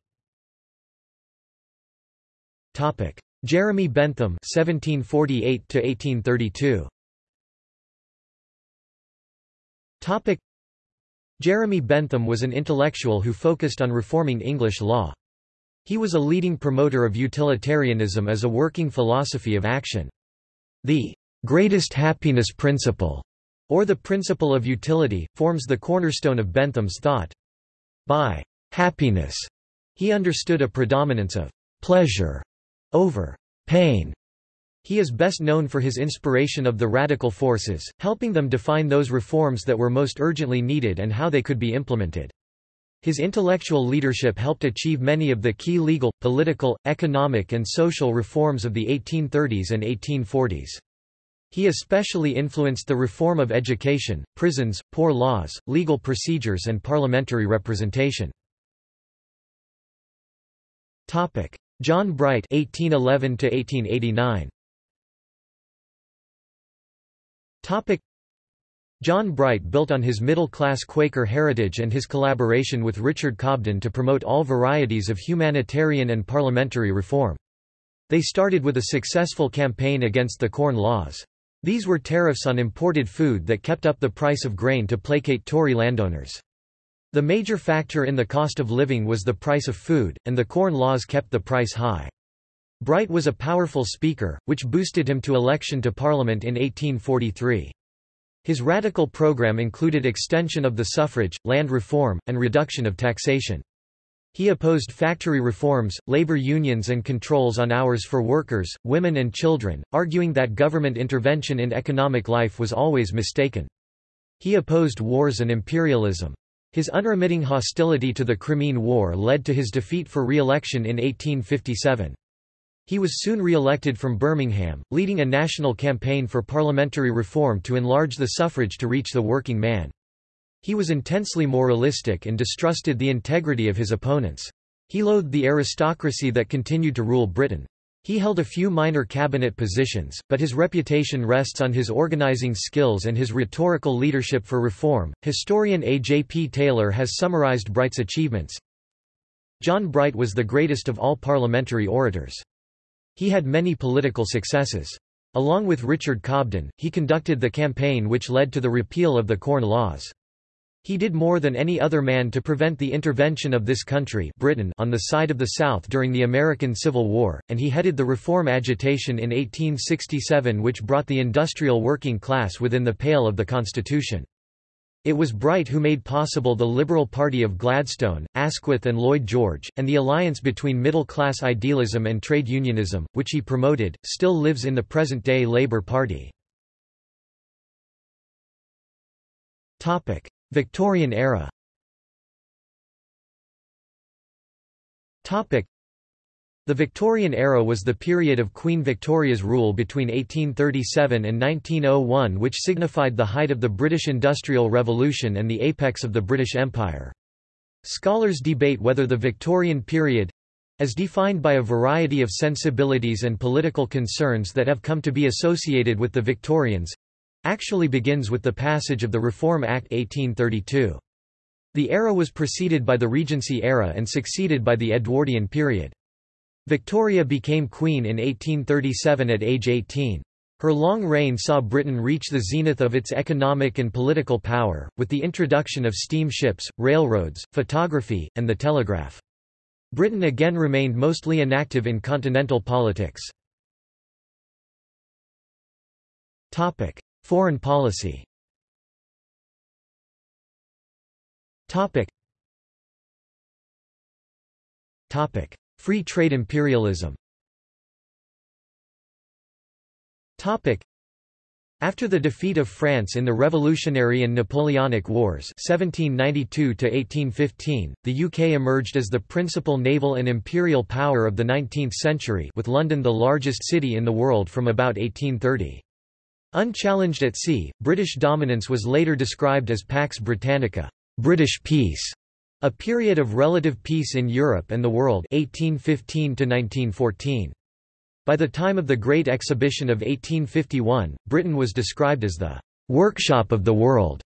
Topic. Jeremy Bentham (1748–1832). Topic. Jeremy Bentham was an intellectual who focused on reforming English law. He was a leading promoter of utilitarianism as a working philosophy of action. The greatest happiness principle, or the principle of utility, forms the cornerstone of Bentham's thought. By happiness. He understood a predominance of pleasure over pain. He is best known for his inspiration of the radical forces, helping them define those reforms that were most urgently needed and how they could be implemented. His intellectual leadership helped achieve many of the key legal, political, economic and social reforms of the 1830s and 1840s. He especially influenced the reform of education, prisons, poor laws, legal procedures and parliamentary representation. John Bright (1811–1889). Topic: John Bright built on his middle-class Quaker heritage and his collaboration with Richard Cobden to promote all varieties of humanitarian and parliamentary reform. They started with a successful campaign against the Corn Laws. These were tariffs on imported food that kept up the price of grain to placate Tory landowners. The major factor in the cost of living was the price of food, and the Corn Laws kept the price high. Bright was a powerful speaker, which boosted him to election to Parliament in 1843. His radical program included extension of the suffrage, land reform, and reduction of taxation. He opposed factory reforms, labor unions and controls on hours for workers, women and children, arguing that government intervention in economic life was always mistaken. He opposed wars and imperialism. His unremitting hostility to the Crimean War led to his defeat for re-election in 1857. He was soon re-elected from Birmingham, leading a national campaign for parliamentary reform to enlarge the suffrage to reach the working man. He was intensely moralistic and distrusted the integrity of his opponents. He loathed the aristocracy that continued to rule Britain. He held a few minor cabinet positions, but his reputation rests on his organizing skills and his rhetorical leadership for reform. Historian A. J. P. Taylor has summarized Bright's achievements. John Bright was the greatest of all parliamentary orators. He had many political successes. Along with Richard Cobden, he conducted the campaign which led to the repeal of the Corn Laws. He did more than any other man to prevent the intervention of this country Britain on the side of the South during the American Civil War, and he headed the reform agitation in 1867 which brought the industrial working class within the pale of the Constitution. It was Bright who made possible the Liberal Party of Gladstone, Asquith and Lloyd George, and the alliance between middle-class idealism and trade unionism, which he promoted, still lives in the present-day Labour Party. Victorian era The Victorian era was the period of Queen Victoria's rule between 1837 and 1901 which signified the height of the British Industrial Revolution and the apex of the British Empire. Scholars debate whether the Victorian period as defined by a variety of sensibilities and political concerns that have come to be associated with the Victorians actually begins with the passage of the Reform Act 1832. The era was preceded by the Regency era and succeeded by the Edwardian period. Victoria became queen in 1837 at age 18. Her long reign saw Britain reach the zenith of its economic and political power, with the introduction of steamships, railroads, photography, and the telegraph. Britain again remained mostly inactive in continental politics. Foreign policy Free trade imperialism. After the defeat of France in the Revolutionary and Napoleonic Wars 1792 the UK emerged as the principal naval and imperial power of the 19th century with London the largest city in the world from about 1830. Unchallenged at sea, British dominance was later described as Pax Britannica British peace", a period of relative peace in Europe and the world 1815 -1914. By the time of the Great Exhibition of 1851, Britain was described as the workshop of the world.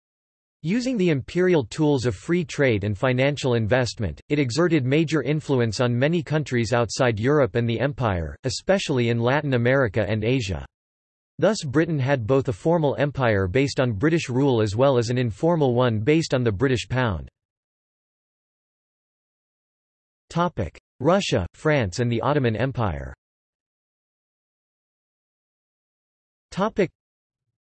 Using the imperial tools of free trade and financial investment, it exerted major influence on many countries outside Europe and the Empire, especially in Latin America and Asia. Thus Britain had both a formal empire based on British rule as well as an informal one based on the British pound. Russia, France and the Ottoman Empire Topic.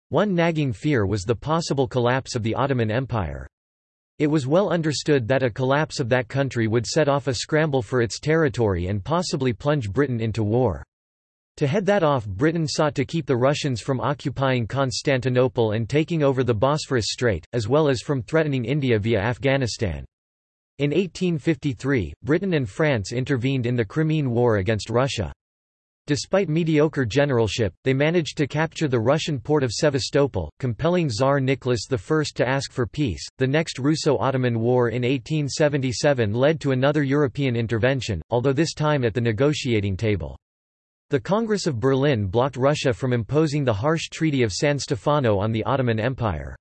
One nagging fear was the possible collapse of the Ottoman Empire. It was well understood that a collapse of that country would set off a scramble for its territory and possibly plunge Britain into war. To head that off Britain sought to keep the Russians from occupying Constantinople and taking over the Bosphorus Strait, as well as from threatening India via Afghanistan. In 1853, Britain and France intervened in the Crimean War against Russia. Despite mediocre generalship, they managed to capture the Russian port of Sevastopol, compelling Tsar Nicholas I to ask for peace. The next Russo Ottoman War in 1877 led to another European intervention, although this time at the negotiating table. The Congress of Berlin blocked Russia from imposing the harsh Treaty of San Stefano on the Ottoman Empire.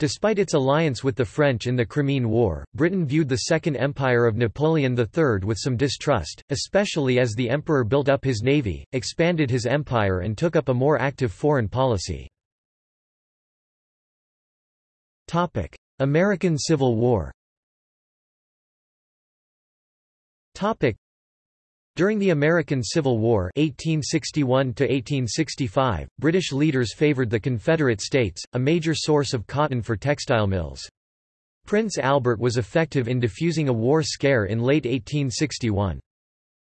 Despite its alliance with the French in the Crimean War, Britain viewed the Second Empire of Napoleon III with some distrust, especially as the emperor built up his navy, expanded his empire and took up a more active foreign policy. American Civil War during the American Civil War 1861 British leaders favoured the Confederate States, a major source of cotton for textile mills. Prince Albert was effective in diffusing a war scare in late 1861.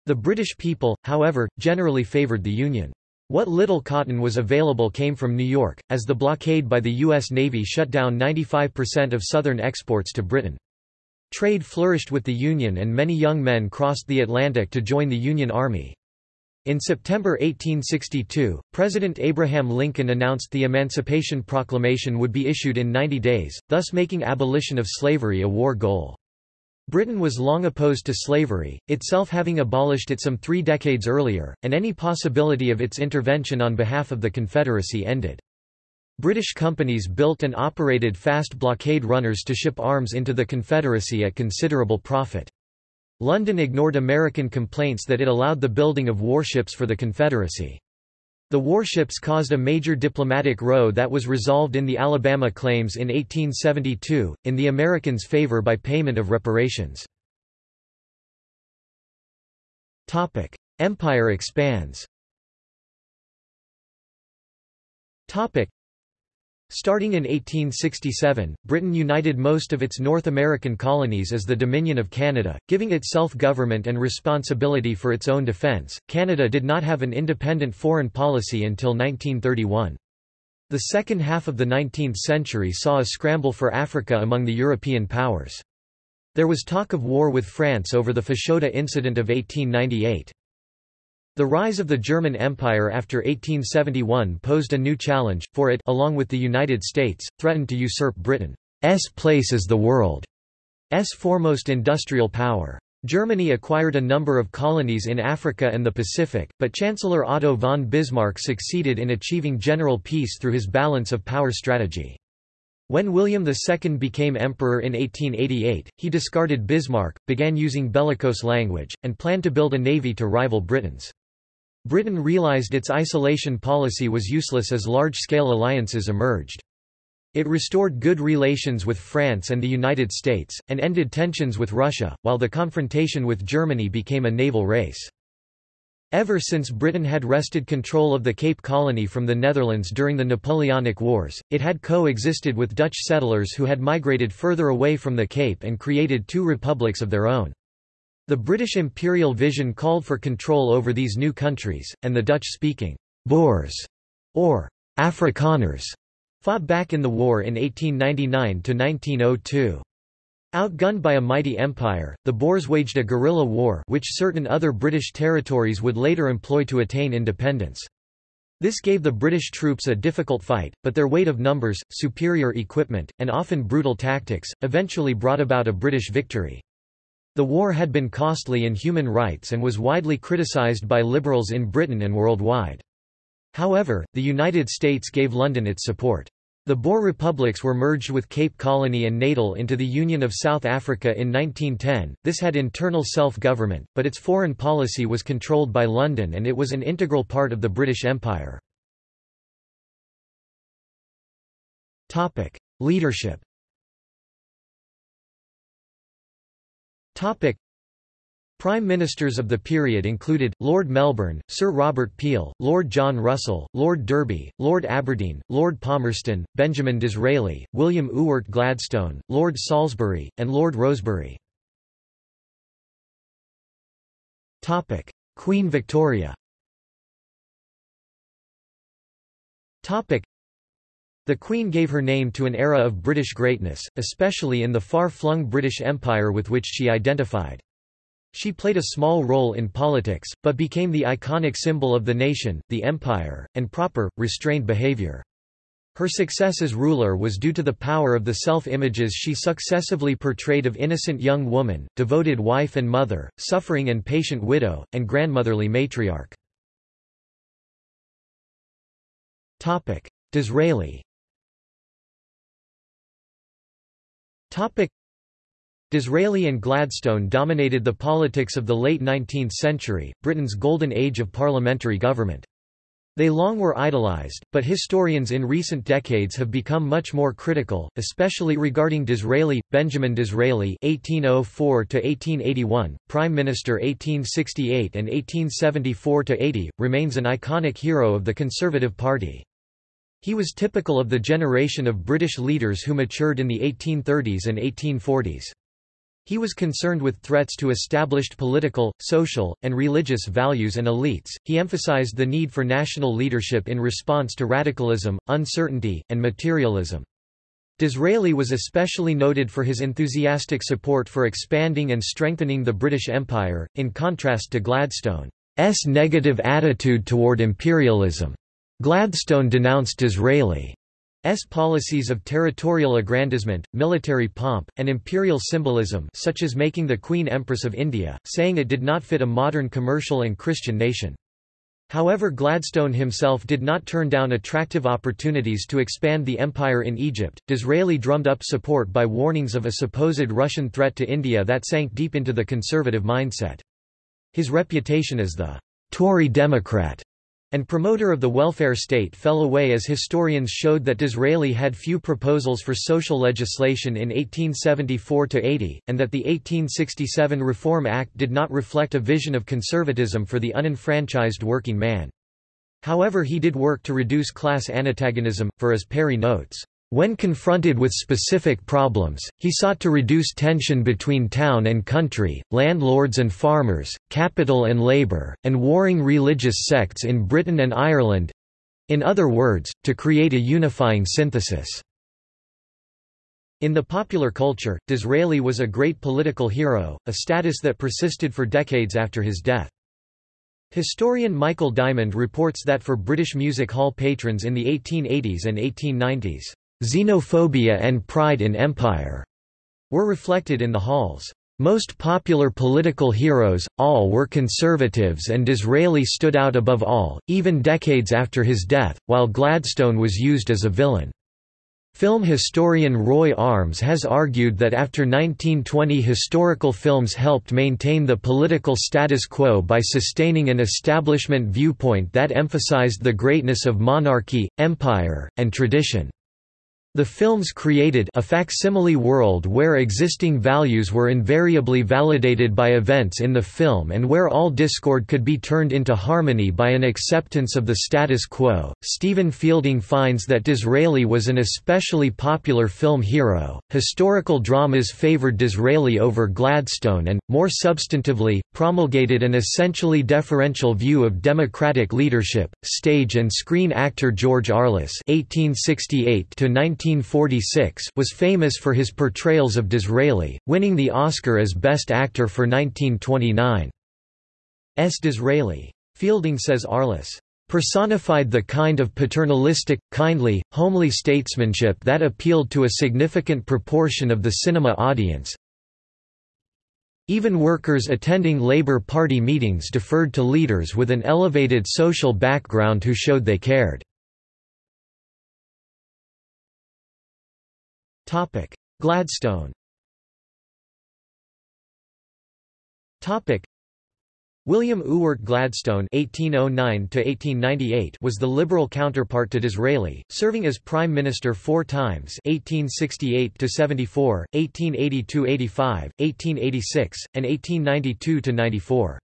The British people, however, generally favoured the Union. What little cotton was available came from New York, as the blockade by the U.S. Navy shut down 95% of Southern exports to Britain. Trade flourished with the Union and many young men crossed the Atlantic to join the Union Army. In September 1862, President Abraham Lincoln announced the Emancipation Proclamation would be issued in 90 days, thus making abolition of slavery a war goal. Britain was long opposed to slavery, itself having abolished it some three decades earlier, and any possibility of its intervention on behalf of the Confederacy ended. British companies built and operated fast blockade runners to ship arms into the Confederacy at considerable profit. London ignored American complaints that it allowed the building of warships for the Confederacy. The warships caused a major diplomatic row that was resolved in the Alabama claims in 1872, in the Americans' favor by payment of reparations. Empire expands Starting in 1867, Britain united most of its North American colonies as the Dominion of Canada, giving it self-government and responsibility for its own defence. Canada did not have an independent foreign policy until 1931. The second half of the 19th century saw a scramble for Africa among the European powers. There was talk of war with France over the Fashoda incident of 1898. The rise of the German Empire after 1871 posed a new challenge, for it along with the United States, threatened to usurp Britain's place as the world's foremost industrial power. Germany acquired a number of colonies in Africa and the Pacific, but Chancellor Otto von Bismarck succeeded in achieving general peace through his balance of power strategy. When William II became emperor in 1888, he discarded Bismarck, began using bellicose language, and planned to build a navy to rival Britain's. Britain realized its isolation policy was useless as large-scale alliances emerged. It restored good relations with France and the United States, and ended tensions with Russia, while the confrontation with Germany became a naval race. Ever since Britain had wrested control of the Cape Colony from the Netherlands during the Napoleonic Wars, it had co-existed with Dutch settlers who had migrated further away from the Cape and created two republics of their own. The British imperial vision called for control over these new countries, and the Dutch-speaking Boers, or Afrikaners, fought back in the war in 1899–1902. Outgunned by a mighty empire, the Boers waged a guerrilla war which certain other British territories would later employ to attain independence. This gave the British troops a difficult fight, but their weight of numbers, superior equipment, and often brutal tactics, eventually brought about a British victory. The war had been costly in human rights and was widely criticised by liberals in Britain and worldwide. However, the United States gave London its support. The Boer republics were merged with Cape Colony and Natal into the Union of South Africa in 1910. This had internal self-government, but its foreign policy was controlled by London and it was an integral part of the British Empire. Topic: Leadership. Topic: Prime Ministers of the period included, Lord Melbourne, Sir Robert Peel, Lord John Russell, Lord Derby, Lord Aberdeen, Lord Palmerston, Benjamin Disraeli, William Ewart Gladstone, Lord Salisbury, and Lord Rosebery. Topic. Queen Victoria the Queen gave her name to an era of British greatness, especially in the far-flung British Empire with which she identified. She played a small role in politics, but became the iconic symbol of the nation, the empire, and proper, restrained behavior. Her success as ruler was due to the power of the self-images she successively portrayed of innocent young woman, devoted wife and mother, suffering and patient widow, and grandmotherly matriarch. Disraeli Disraeli and Gladstone dominated the politics of the late 19th century, Britain's golden age of parliamentary government. They long were idolized, but historians in recent decades have become much more critical, especially regarding Disraeli. Benjamin Disraeli (1804–1881), Prime Minister 1868 and 1874–80, remains an iconic hero of the Conservative Party. He was typical of the generation of British leaders who matured in the 1830s and 1840s. He was concerned with threats to established political, social, and religious values and elites. He emphasized the need for national leadership in response to radicalism, uncertainty, and materialism. Disraeli was especially noted for his enthusiastic support for expanding and strengthening the British Empire, in contrast to Gladstone's negative attitude toward imperialism. Gladstone denounced Disraeli S policies of territorial aggrandizement, military pomp, and imperial symbolism such as making the Queen Empress of India, saying it did not fit a modern commercial and Christian nation. However Gladstone himself did not turn down attractive opportunities to expand the empire in Egypt. Disraeli drummed up support by warnings of a supposed Russian threat to India that sank deep into the conservative mindset. His reputation as the Tory Democrat and promoter of the welfare state fell away as historians showed that Disraeli had few proposals for social legislation in 1874–80, and that the 1867 Reform Act did not reflect a vision of conservatism for the unenfranchised working man. However he did work to reduce class antagonism, for as Parry notes, when confronted with specific problems, he sought to reduce tension between town and country, landlords and farmers, capital and labour, and warring religious sects in Britain and Ireland—in other words, to create a unifying synthesis. In the popular culture, Disraeli was a great political hero, a status that persisted for decades after his death. Historian Michael Diamond reports that for British music hall patrons in the 1880s and 1890s, Xenophobia and pride in empire were reflected in the hall's most popular political heroes, all were conservatives and Disraeli stood out above all, even decades after his death, while Gladstone was used as a villain. Film historian Roy Armes has argued that after 1920 historical films helped maintain the political status quo by sustaining an establishment viewpoint that emphasized the greatness of monarchy, empire, and tradition. The films created a facsimile world where existing values were invariably validated by events in the film and where all discord could be turned into harmony by an acceptance of the status quo. Stephen Fielding finds that Disraeli was an especially popular film hero. Historical dramas favored Disraeli over Gladstone and, more substantively, promulgated an essentially deferential view of democratic leadership. Stage and screen actor George Arliss (1868 to 1946) was famous for his portrayals of Disraeli, winning the Oscar as Best Actor for 1929. S. Disraeli. Fielding says Arliss personified the kind of paternalistic, kindly, homely statesmanship that appealed to a significant proportion of the cinema audience. Even workers attending Labour Party meetings deferred to leaders with an elevated social background who showed they cared. Gladstone. Topic: William Ewart Gladstone (1809–1898) was the Liberal counterpart to Disraeli, serving as Prime Minister four times (1868–74, 1882–85, 1886, and 1892–94).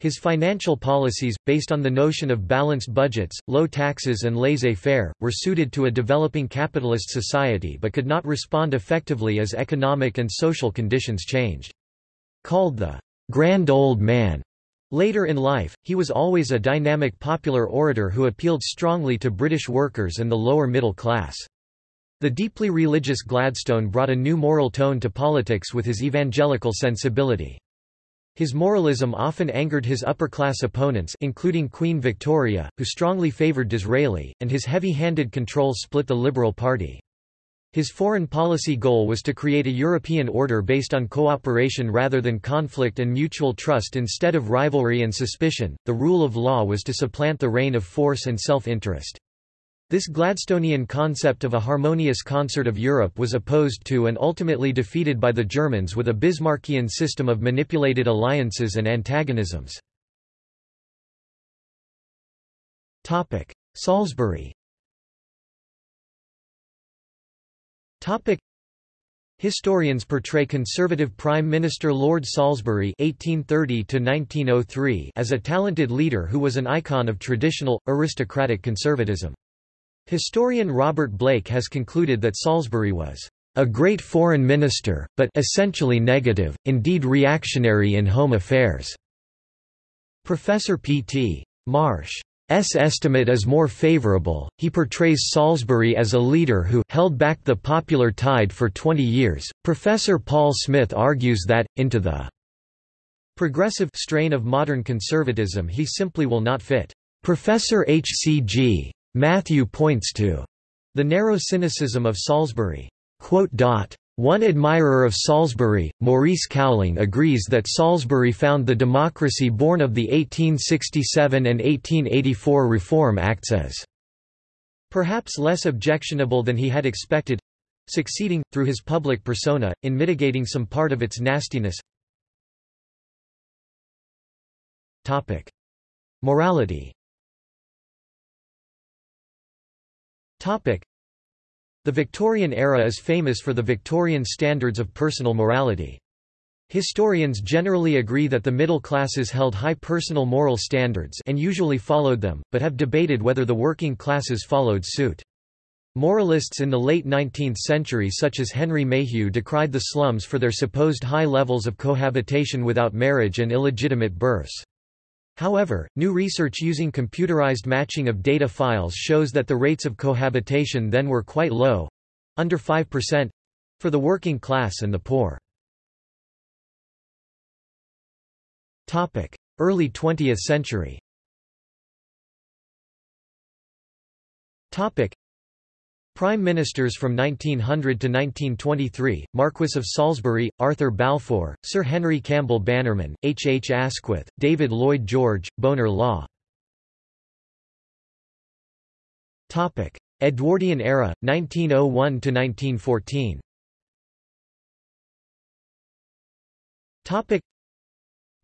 His financial policies, based on the notion of balanced budgets, low taxes and laissez-faire, were suited to a developing capitalist society but could not respond effectively as economic and social conditions changed. Called the "'Grand Old Man' Later in life, he was always a dynamic popular orator who appealed strongly to British workers and the lower middle class. The deeply religious Gladstone brought a new moral tone to politics with his evangelical sensibility. His moralism often angered his upper-class opponents including Queen Victoria, who strongly favoured Disraeli, and his heavy-handed control split the Liberal Party. His foreign policy goal was to create a European order based on cooperation rather than conflict and mutual trust instead of rivalry and suspicion. The rule of law was to supplant the reign of force and self-interest. This Gladstonian concept of a harmonious concert of Europe was opposed to and ultimately defeated by the Germans with a Bismarckian system of manipulated alliances and antagonisms. Salisbury Historians portray conservative Prime Minister Lord Salisbury (1830–1903) as a talented leader who was an icon of traditional, aristocratic conservatism. Historian Robert Blake has concluded that Salisbury was a great foreign minister, but essentially negative, indeed reactionary in home affairs. Professor P.T. Marsh S estimate is more favorable. He portrays Salisbury as a leader who held back the popular tide for 20 years. Professor Paul Smith argues that into the progressive strain of modern conservatism he simply will not fit. Professor H. C. G. Matthew points to the narrow cynicism of Salisbury. One admirer of Salisbury, Maurice Cowling agrees that Salisbury found the democracy born of the 1867 and 1884 Reform Acts as perhaps less objectionable than he had expected succeeding, through his public persona, in mitigating some part of its nastiness. Morality the Victorian era is famous for the Victorian standards of personal morality. Historians generally agree that the middle classes held high personal moral standards and usually followed them, but have debated whether the working classes followed suit. Moralists in the late 19th century such as Henry Mayhew decried the slums for their supposed high levels of cohabitation without marriage and illegitimate births. However, new research using computerized matching of data files shows that the rates of cohabitation then were quite low—under 5%—for the working class and the poor. Topic: Early 20th century Prime Ministers from 1900 to 1923, Marquess of Salisbury, Arthur Balfour, Sir Henry Campbell Bannerman, H. H. Asquith, David Lloyd George, Bonar Law Edwardian era, 1901–1914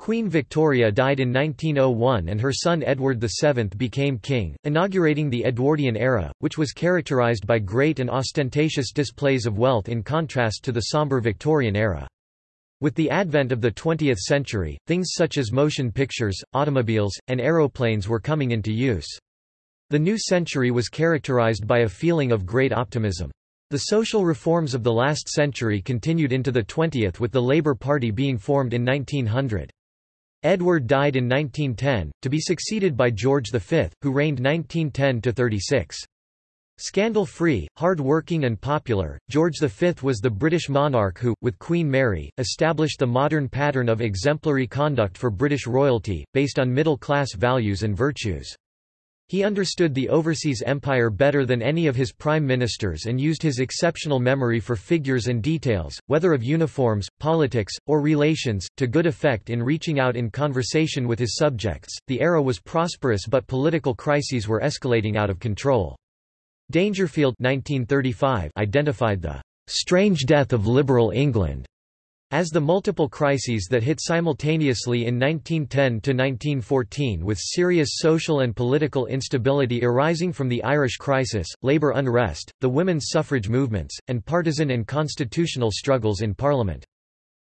Queen Victoria died in 1901 and her son Edward VII became king, inaugurating the Edwardian era, which was characterised by great and ostentatious displays of wealth in contrast to the sombre Victorian era. With the advent of the 20th century, things such as motion pictures, automobiles, and aeroplanes were coming into use. The new century was characterized by a feeling of great optimism. The social reforms of the last century continued into the 20th with the Labour Party being formed in 1900. Edward died in 1910, to be succeeded by George V, who reigned 1910–36. Scandal-free, hard-working and popular, George V was the British monarch who, with Queen Mary, established the modern pattern of exemplary conduct for British royalty, based on middle-class values and virtues. He understood the overseas empire better than any of his prime ministers and used his exceptional memory for figures and details, whether of uniforms, politics, or relations, to good effect in reaching out in conversation with his subjects. The era was prosperous but political crises were escalating out of control. Dangerfield 1935 identified the strange death of liberal England as the multiple crises that hit simultaneously in 1910–1914 with serious social and political instability arising from the Irish crisis, labour unrest, the women's suffrage movements, and partisan and constitutional struggles in Parliament.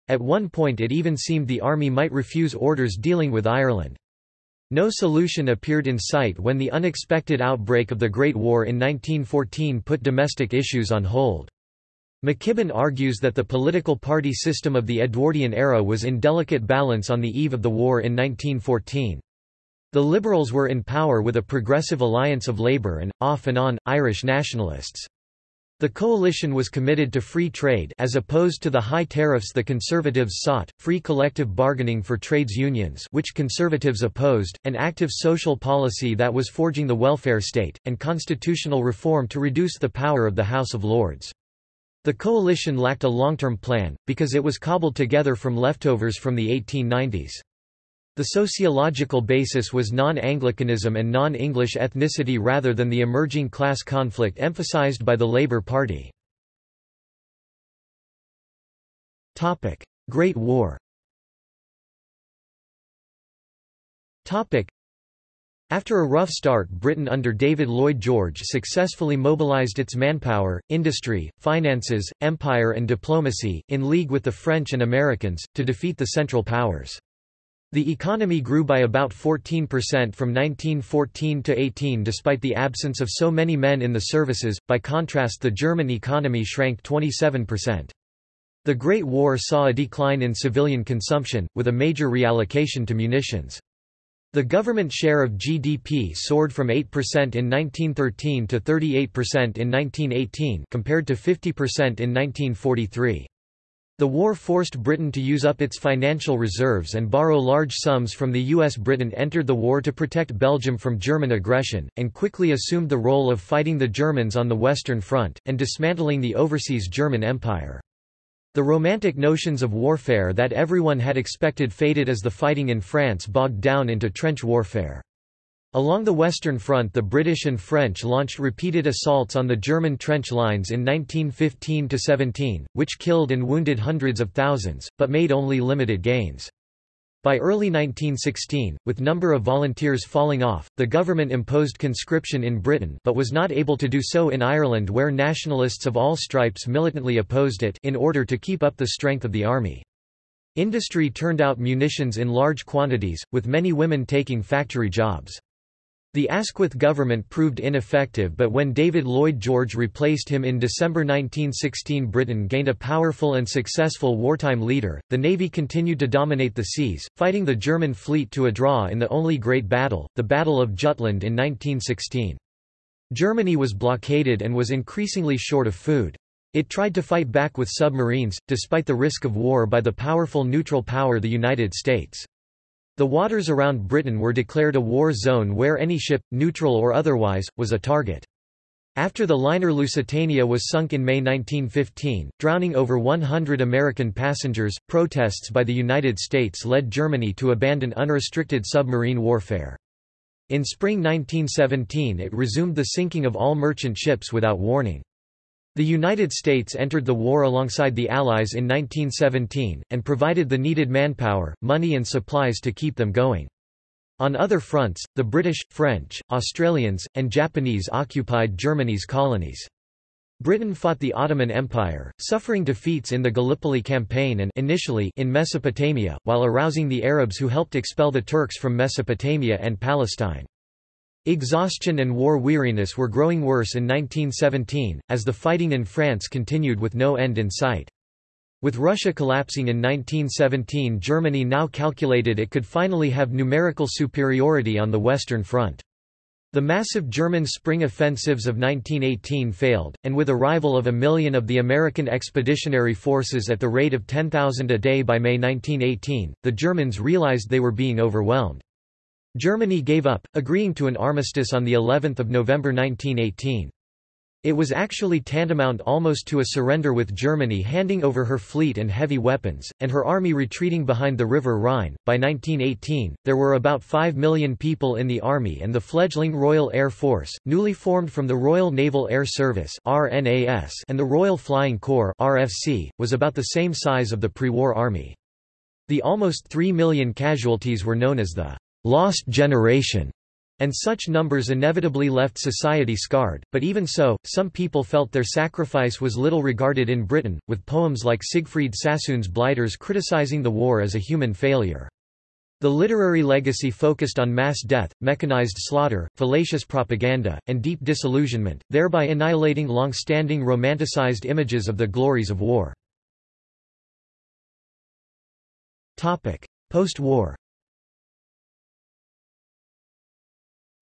At one point it even seemed the army might refuse orders dealing with Ireland. No solution appeared in sight when the unexpected outbreak of the Great War in 1914 put domestic issues on hold. McKibbin argues that the political party system of the Edwardian era was in delicate balance on the eve of the war in 1914. The Liberals were in power with a progressive alliance of Labour and, off and on, Irish nationalists. The coalition was committed to free trade as opposed to the high tariffs the Conservatives sought, free collective bargaining for trades unions which Conservatives opposed, an active social policy that was forging the welfare state, and constitutional reform to reduce the power of the House of Lords. The coalition lacked a long-term plan, because it was cobbled together from leftovers from the 1890s. The sociological basis was non-Anglicanism and non-English ethnicity rather than the emerging class conflict emphasized by the Labour Party. Great War after a rough start Britain under David Lloyd George successfully mobilised its manpower, industry, finances, empire and diplomacy, in league with the French and Americans, to defeat the Central Powers. The economy grew by about 14% from 1914 to 18 despite the absence of so many men in the services, by contrast the German economy shrank 27%. The Great War saw a decline in civilian consumption, with a major reallocation to munitions. The government share of GDP soared from 8% in 1913 to 38% in 1918 compared to 50% in 1943. The war forced Britain to use up its financial reserves and borrow large sums from the U.S. Britain entered the war to protect Belgium from German aggression, and quickly assumed the role of fighting the Germans on the Western Front, and dismantling the overseas German Empire. The romantic notions of warfare that everyone had expected faded as the fighting in France bogged down into trench warfare. Along the Western Front the British and French launched repeated assaults on the German trench lines in 1915–17, which killed and wounded hundreds of thousands, but made only limited gains. By early 1916, with number of volunteers falling off, the government imposed conscription in Britain but was not able to do so in Ireland where nationalists of all stripes militantly opposed it in order to keep up the strength of the army. Industry turned out munitions in large quantities, with many women taking factory jobs. The Asquith government proved ineffective but when David Lloyd George replaced him in December 1916 Britain gained a powerful and successful wartime leader. The Navy continued to dominate the seas, fighting the German fleet to a draw in the only great battle, the Battle of Jutland in 1916. Germany was blockaded and was increasingly short of food. It tried to fight back with submarines, despite the risk of war by the powerful neutral power the United States. The waters around Britain were declared a war zone where any ship, neutral or otherwise, was a target. After the liner Lusitania was sunk in May 1915, drowning over 100 American passengers, protests by the United States led Germany to abandon unrestricted submarine warfare. In spring 1917 it resumed the sinking of all merchant ships without warning. The United States entered the war alongside the Allies in 1917, and provided the needed manpower, money and supplies to keep them going. On other fronts, the British, French, Australians, and Japanese occupied Germany's colonies. Britain fought the Ottoman Empire, suffering defeats in the Gallipoli campaign and initially in Mesopotamia, while arousing the Arabs who helped expel the Turks from Mesopotamia and Palestine. Exhaustion and war weariness were growing worse in 1917, as the fighting in France continued with no end in sight. With Russia collapsing in 1917 Germany now calculated it could finally have numerical superiority on the Western Front. The massive German spring offensives of 1918 failed, and with the arrival of a million of the American expeditionary forces at the rate of 10,000 a day by May 1918, the Germans realized they were being overwhelmed. Germany gave up, agreeing to an armistice on the 11th of November 1918. It was actually tantamount almost to a surrender with Germany handing over her fleet and heavy weapons, and her army retreating behind the River Rhine. By 1918, there were about 5 million people in the army and the fledgling Royal Air Force, newly formed from the Royal Naval Air Service (RNAS) and the Royal Flying Corps (RFC), was about the same size of the pre-war army. The almost 3 million casualties were known as the lost generation and such numbers inevitably left society scarred, but even so, some people felt their sacrifice was little regarded in Britain, with poems like Siegfried Sassoon's Blighters criticizing the war as a human failure. The literary legacy focused on mass death, mechanized slaughter, fallacious propaganda, and deep disillusionment, thereby annihilating long-standing romanticized images of the glories of war. Post-war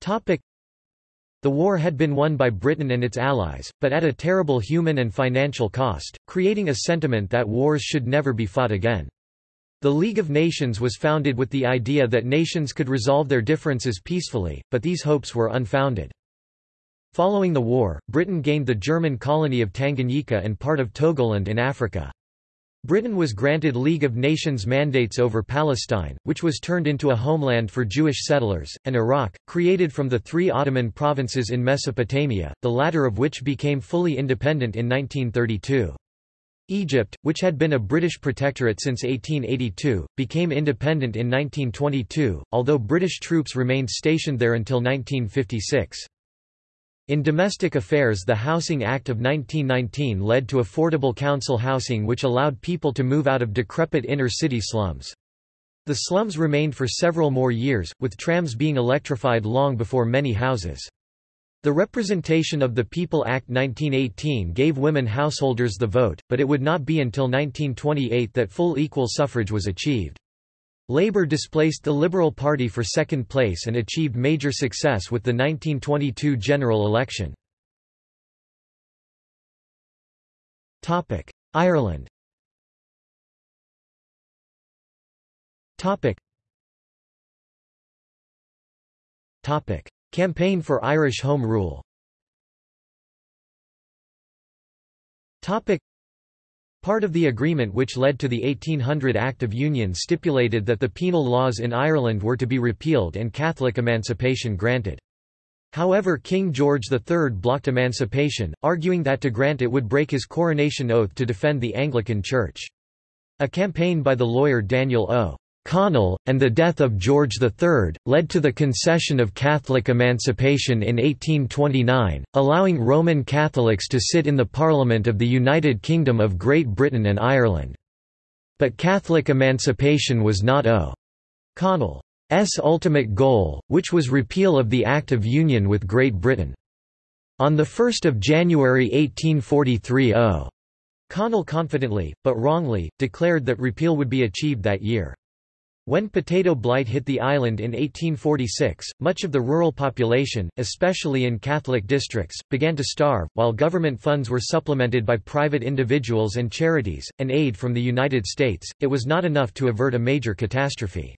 The war had been won by Britain and its allies, but at a terrible human and financial cost, creating a sentiment that wars should never be fought again. The League of Nations was founded with the idea that nations could resolve their differences peacefully, but these hopes were unfounded. Following the war, Britain gained the German colony of Tanganyika and part of Togoland in Africa. Britain was granted League of Nations mandates over Palestine, which was turned into a homeland for Jewish settlers, and Iraq, created from the three Ottoman provinces in Mesopotamia, the latter of which became fully independent in 1932. Egypt, which had been a British protectorate since 1882, became independent in 1922, although British troops remained stationed there until 1956. In domestic affairs the Housing Act of 1919 led to affordable council housing which allowed people to move out of decrepit inner-city slums. The slums remained for several more years, with trams being electrified long before many houses. The Representation of the People Act 1918 gave women householders the vote, but it would not be until 1928 that full equal suffrage was achieved. Labour displaced the Liberal Party for second place and achieved major success with the 1922 general election. Ireland Campaign for Irish Home Rule Part of the agreement which led to the 1800 Act of Union stipulated that the penal laws in Ireland were to be repealed and Catholic emancipation granted. However King George III blocked emancipation, arguing that to grant it would break his coronation oath to defend the Anglican Church. A campaign by the lawyer Daniel O. Connell, and the death of George III, led to the concession of Catholic emancipation in 1829, allowing Roman Catholics to sit in the Parliament of the United Kingdom of Great Britain and Ireland. But Catholic emancipation was not O. Connell's ultimate goal, which was repeal of the Act of Union with Great Britain. On 1 January 1843 O. Connell confidently, but wrongly, declared that repeal would be achieved that year. When potato blight hit the island in 1846, much of the rural population, especially in Catholic districts, began to starve, while government funds were supplemented by private individuals and charities, and aid from the United States. It was not enough to avert a major catastrophe.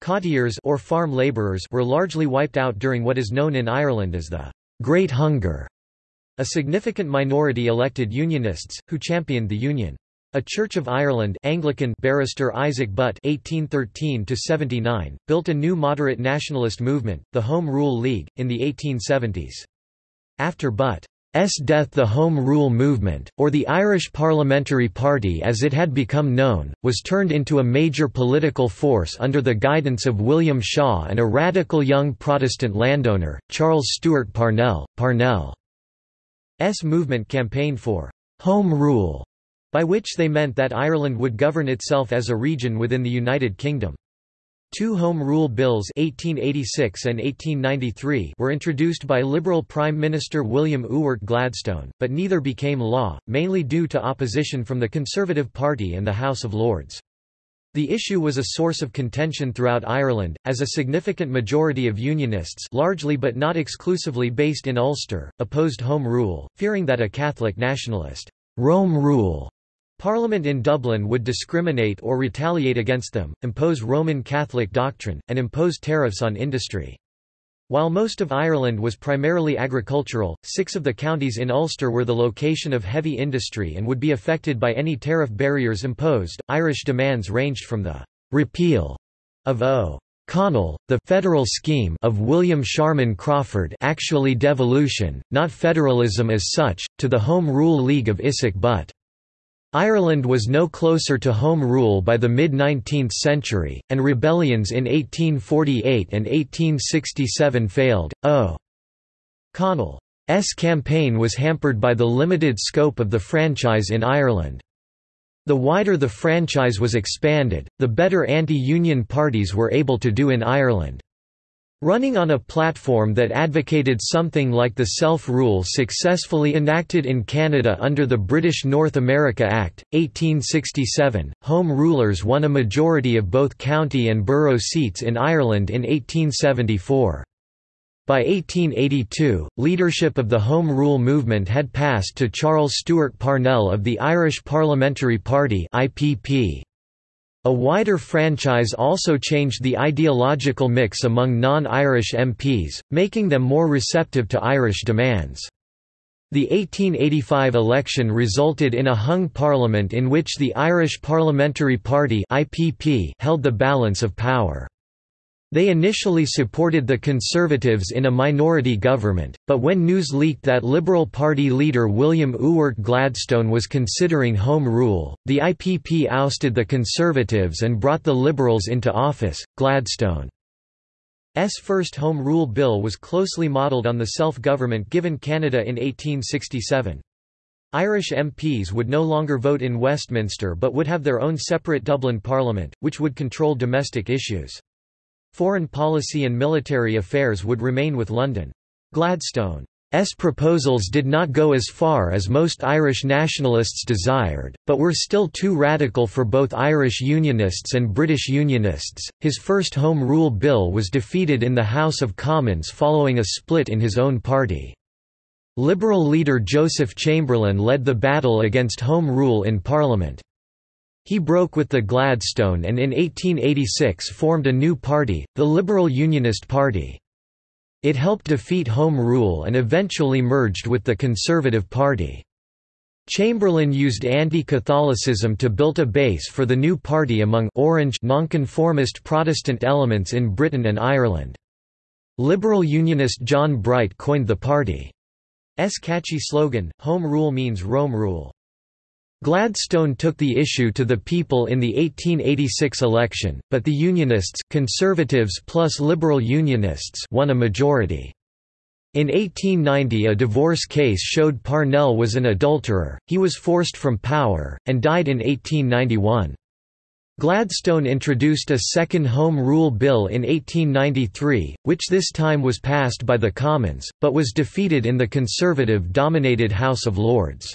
Cottiers or farm labourers were largely wiped out during what is known in Ireland as the Great Hunger. A significant minority elected Unionists, who championed the Union. A Church of Ireland Anglican barrister Isaac Butt (1813–79) built a new moderate nationalist movement, the Home Rule League, in the 1870s. After Butt's death the Home Rule movement, or the Irish Parliamentary Party as it had become known, was turned into a major political force under the guidance of William Shaw and a radical young Protestant landowner, Charles Stewart Parnell. Parnell's movement campaigned for «home rule» by which they meant that Ireland would govern itself as a region within the United Kingdom. Two Home Rule Bills 1886 and 1893 were introduced by Liberal Prime Minister William Ewart Gladstone, but neither became law, mainly due to opposition from the Conservative Party and the House of Lords. The issue was a source of contention throughout Ireland, as a significant majority of Unionists largely but not exclusively based in Ulster, opposed Home Rule, fearing that a Catholic nationalist Rome Rule Parliament in Dublin would discriminate or retaliate against them, impose Roman Catholic doctrine, and impose tariffs on industry. While most of Ireland was primarily agricultural, six of the counties in Ulster were the location of heavy industry and would be affected by any tariff barriers imposed. Irish demands ranged from the repeal of O. Connell, the federal scheme of William Sharman Crawford actually devolution, not federalism as such, to the Home Rule League of Isaac Butt. Ireland was no closer to home rule by the mid-19th century, and rebellions in 1848 and 1867 failed. O. Connell's campaign was hampered by the limited scope of the franchise in Ireland. The wider the franchise was expanded, the better anti-union parties were able to do in Ireland. Running on a platform that advocated something like the self-rule successfully enacted in Canada under the British North America Act, 1867, Home Rulers won a majority of both county and borough seats in Ireland in 1874. By 1882, leadership of the Home Rule movement had passed to Charles Stewart Parnell of the Irish Parliamentary Party IPP. A wider franchise also changed the ideological mix among non-Irish MPs, making them more receptive to Irish demands. The 1885 election resulted in a hung parliament in which the Irish Parliamentary Party held the balance of power. They initially supported the Conservatives in a minority government, but when news leaked that Liberal Party leader William Ewart Gladstone was considering Home Rule, the IPP ousted the Conservatives and brought the Liberals into office. Gladstone's first Home Rule Bill was closely modelled on the self-government given Canada in 1867. Irish MPs would no longer vote in Westminster but would have their own separate Dublin Parliament, which would control domestic issues. Foreign policy and military affairs would remain with London. Gladstone's proposals did not go as far as most Irish nationalists desired, but were still too radical for both Irish Unionists and British Unionists. His first Home Rule Bill was defeated in the House of Commons following a split in his own party. Liberal leader Joseph Chamberlain led the battle against Home Rule in Parliament. He broke with the Gladstone and in 1886 formed a new party, the Liberal Unionist Party. It helped defeat Home Rule and eventually merged with the Conservative Party. Chamberlain used anti-Catholicism to build a base for the new party among orange nonconformist Protestant elements in Britain and Ireland. Liberal Unionist John Bright coined the party's catchy slogan, Home Rule means Rome Rule. Gladstone took the issue to the people in the 1886 election, but the Unionists conservatives plus Liberal Unionists won a majority. In 1890 a divorce case showed Parnell was an adulterer, he was forced from power, and died in 1891. Gladstone introduced a second Home Rule Bill in 1893, which this time was passed by the Commons, but was defeated in the Conservative-dominated House of Lords.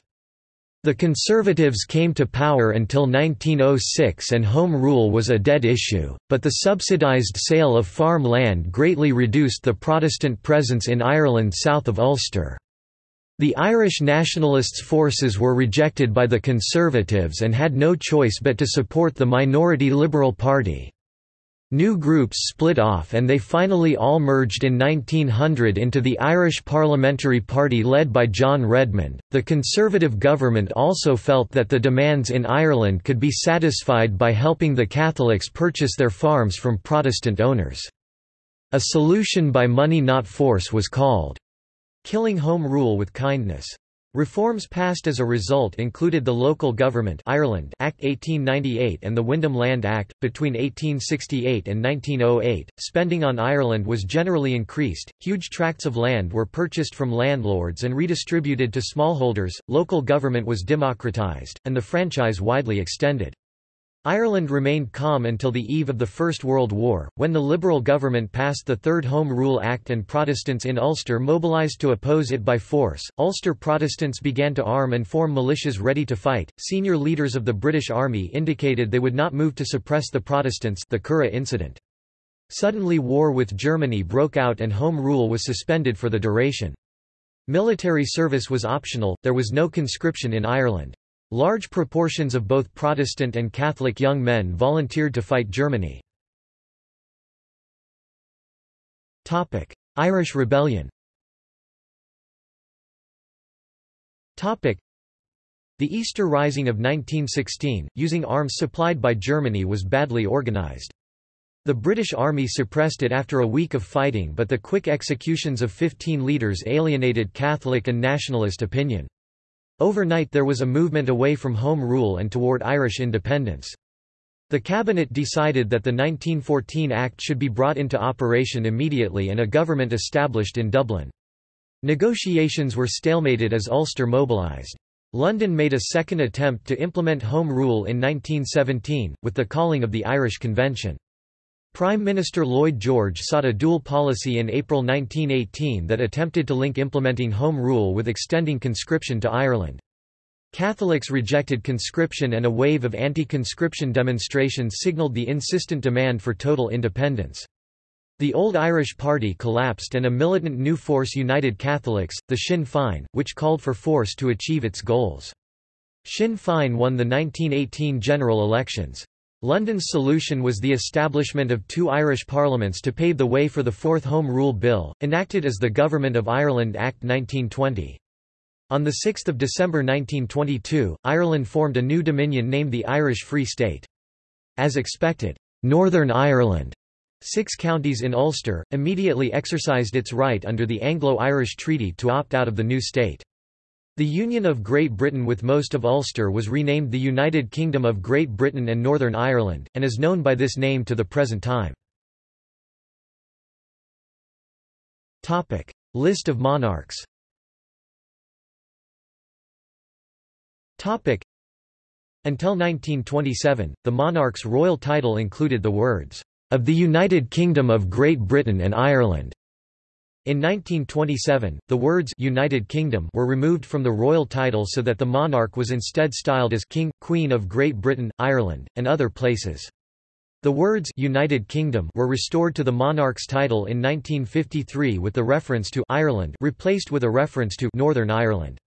The Conservatives came to power until 1906 and Home Rule was a dead issue, but the subsidised sale of farm land greatly reduced the Protestant presence in Ireland south of Ulster. The Irish nationalists' forces were rejected by the Conservatives and had no choice but to support the minority Liberal Party. New groups split off and they finally all merged in 1900 into the Irish Parliamentary Party led by John Redmond. The Conservative government also felt that the demands in Ireland could be satisfied by helping the Catholics purchase their farms from Protestant owners. A solution by money not force was called, killing Home Rule with kindness. Reforms passed as a result included the Local Government Ireland Act 1898 and the Wyndham Land Act. Between 1868 and 1908, spending on Ireland was generally increased, huge tracts of land were purchased from landlords and redistributed to smallholders, local government was democratised, and the franchise widely extended. Ireland remained calm until the eve of the First World War, when the Liberal government passed the Third Home Rule Act and Protestants in Ulster mobilised to oppose it by force. Ulster Protestants began to arm and form militias ready to fight. Senior leaders of the British Army indicated they would not move to suppress the Protestants, the Curragh incident. Suddenly war with Germany broke out and Home Rule was suspended for the duration. Military service was optional, there was no conscription in Ireland. Large proportions of both Protestant and Catholic young men volunteered to fight Germany. Irish Rebellion The Easter Rising of 1916, using arms supplied by Germany was badly organized. The British Army suppressed it after a week of fighting but the quick executions of 15 leaders alienated Catholic and nationalist opinion. Overnight there was a movement away from Home Rule and toward Irish independence. The cabinet decided that the 1914 Act should be brought into operation immediately and a government established in Dublin. Negotiations were stalemated as Ulster mobilised. London made a second attempt to implement Home Rule in 1917, with the calling of the Irish Convention. Prime Minister Lloyd George sought a dual policy in April 1918 that attempted to link implementing Home Rule with extending conscription to Ireland. Catholics rejected conscription and a wave of anti-conscription demonstrations signalled the insistent demand for total independence. The Old Irish Party collapsed and a militant new force united Catholics, the Sinn Féin, which called for force to achieve its goals. Sinn Féin won the 1918 general elections. London's solution was the establishment of two Irish parliaments to pave the way for the Fourth Home Rule Bill, enacted as the Government of Ireland Act 1920. On 6 December 1922, Ireland formed a new dominion named the Irish Free State. As expected, Northern Ireland, six counties in Ulster, immediately exercised its right under the Anglo-Irish Treaty to opt out of the new state. The Union of Great Britain with most of Ulster was renamed the United Kingdom of Great Britain and Northern Ireland, and is known by this name to the present time. List of monarchs Until 1927, the monarch's royal title included the words, "...of the United Kingdom of Great Britain and Ireland." In 1927, the words United Kingdom were removed from the royal title so that the monarch was instead styled as King, Queen of Great Britain, Ireland, and other places. The words United Kingdom were restored to the monarch's title in 1953 with the reference to Ireland replaced with a reference to Northern Ireland.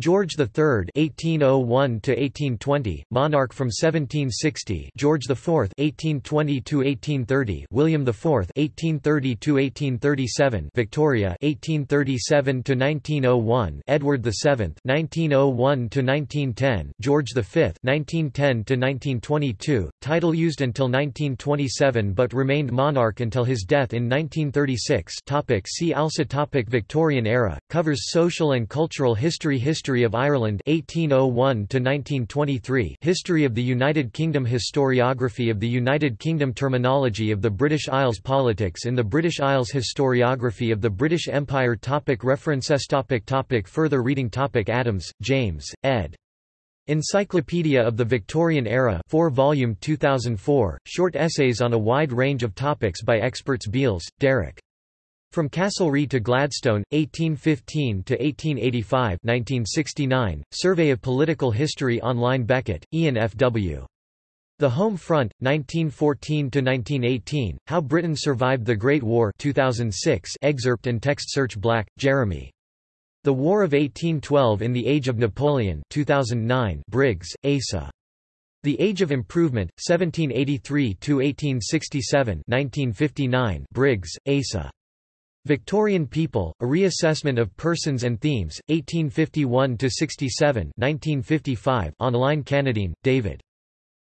George III (1801–1820), monarch from 1760; George IV (1820–1830), William IV (1830–1837), Victoria (1837–1901), Edward VII (1901–1910), George V (1910–1922). Title used until 1927, but remained monarch until his death in 1936. Topic see also topic Victorian era covers social and cultural history History of Ireland 1801 to 1923 History of the United Kingdom Historiography of the United Kingdom Terminology of the British Isles Politics in the British Isles Historiography of the British Empire topic References topic topic Further reading topic Adams, James, ed. Encyclopedia of the Victorian Era 4 volume 2004, short essays on a wide range of topics by experts Beales, Derek. From Castlereagh to Gladstone, 1815 to 1885 1969, Survey of Political History Online Beckett, Ian F. W. The Home Front, 1914–1918, How Britain Survived the Great War 2006 excerpt and text search Black, Jeremy. The War of 1812 in the Age of Napoleon 2009 Briggs, Asa. The Age of Improvement, 1783–1867 Briggs, Asa. Victorian People, A Reassessment of Persons and Themes, 1851–67 online Cannadine, David.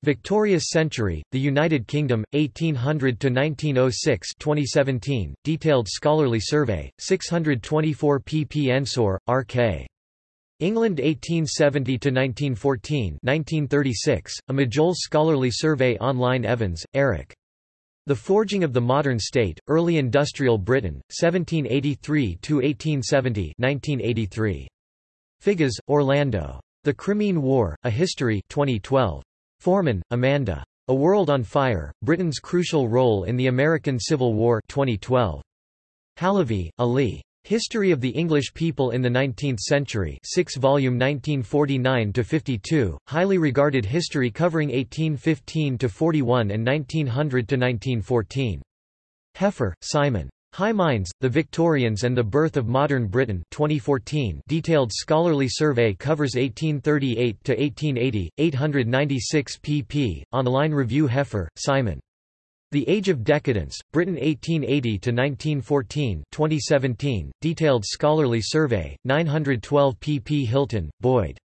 Victorious Century, The United Kingdom, 1800–1906 2017, detailed scholarly survey, 624 pp Ensor, R.K. England 1870–1914 1936, A Majoles Scholarly Survey Online Evans, Eric. The Forging of the Modern State, Early Industrial Britain, 1783–1870 1983. Figes, Orlando. The Crimean War, A History 2012. Foreman, Amanda. A World on Fire, Britain's Crucial Role in the American Civil War 2012. Halévy, Élie. History of the English People in the Nineteenth Century 6 volume 1949–52, highly regarded history covering 1815–41 and 1900–1914. Heffer, Simon. High Minds, The Victorians and the Birth of Modern Britain 2014 detailed scholarly survey covers 1838–1880, 896 pp. Online review Heffer, Simon. The Age of Decadence, Britain 1880 to 1914, 2017, detailed scholarly survey, 912 pp Hilton, Boyd.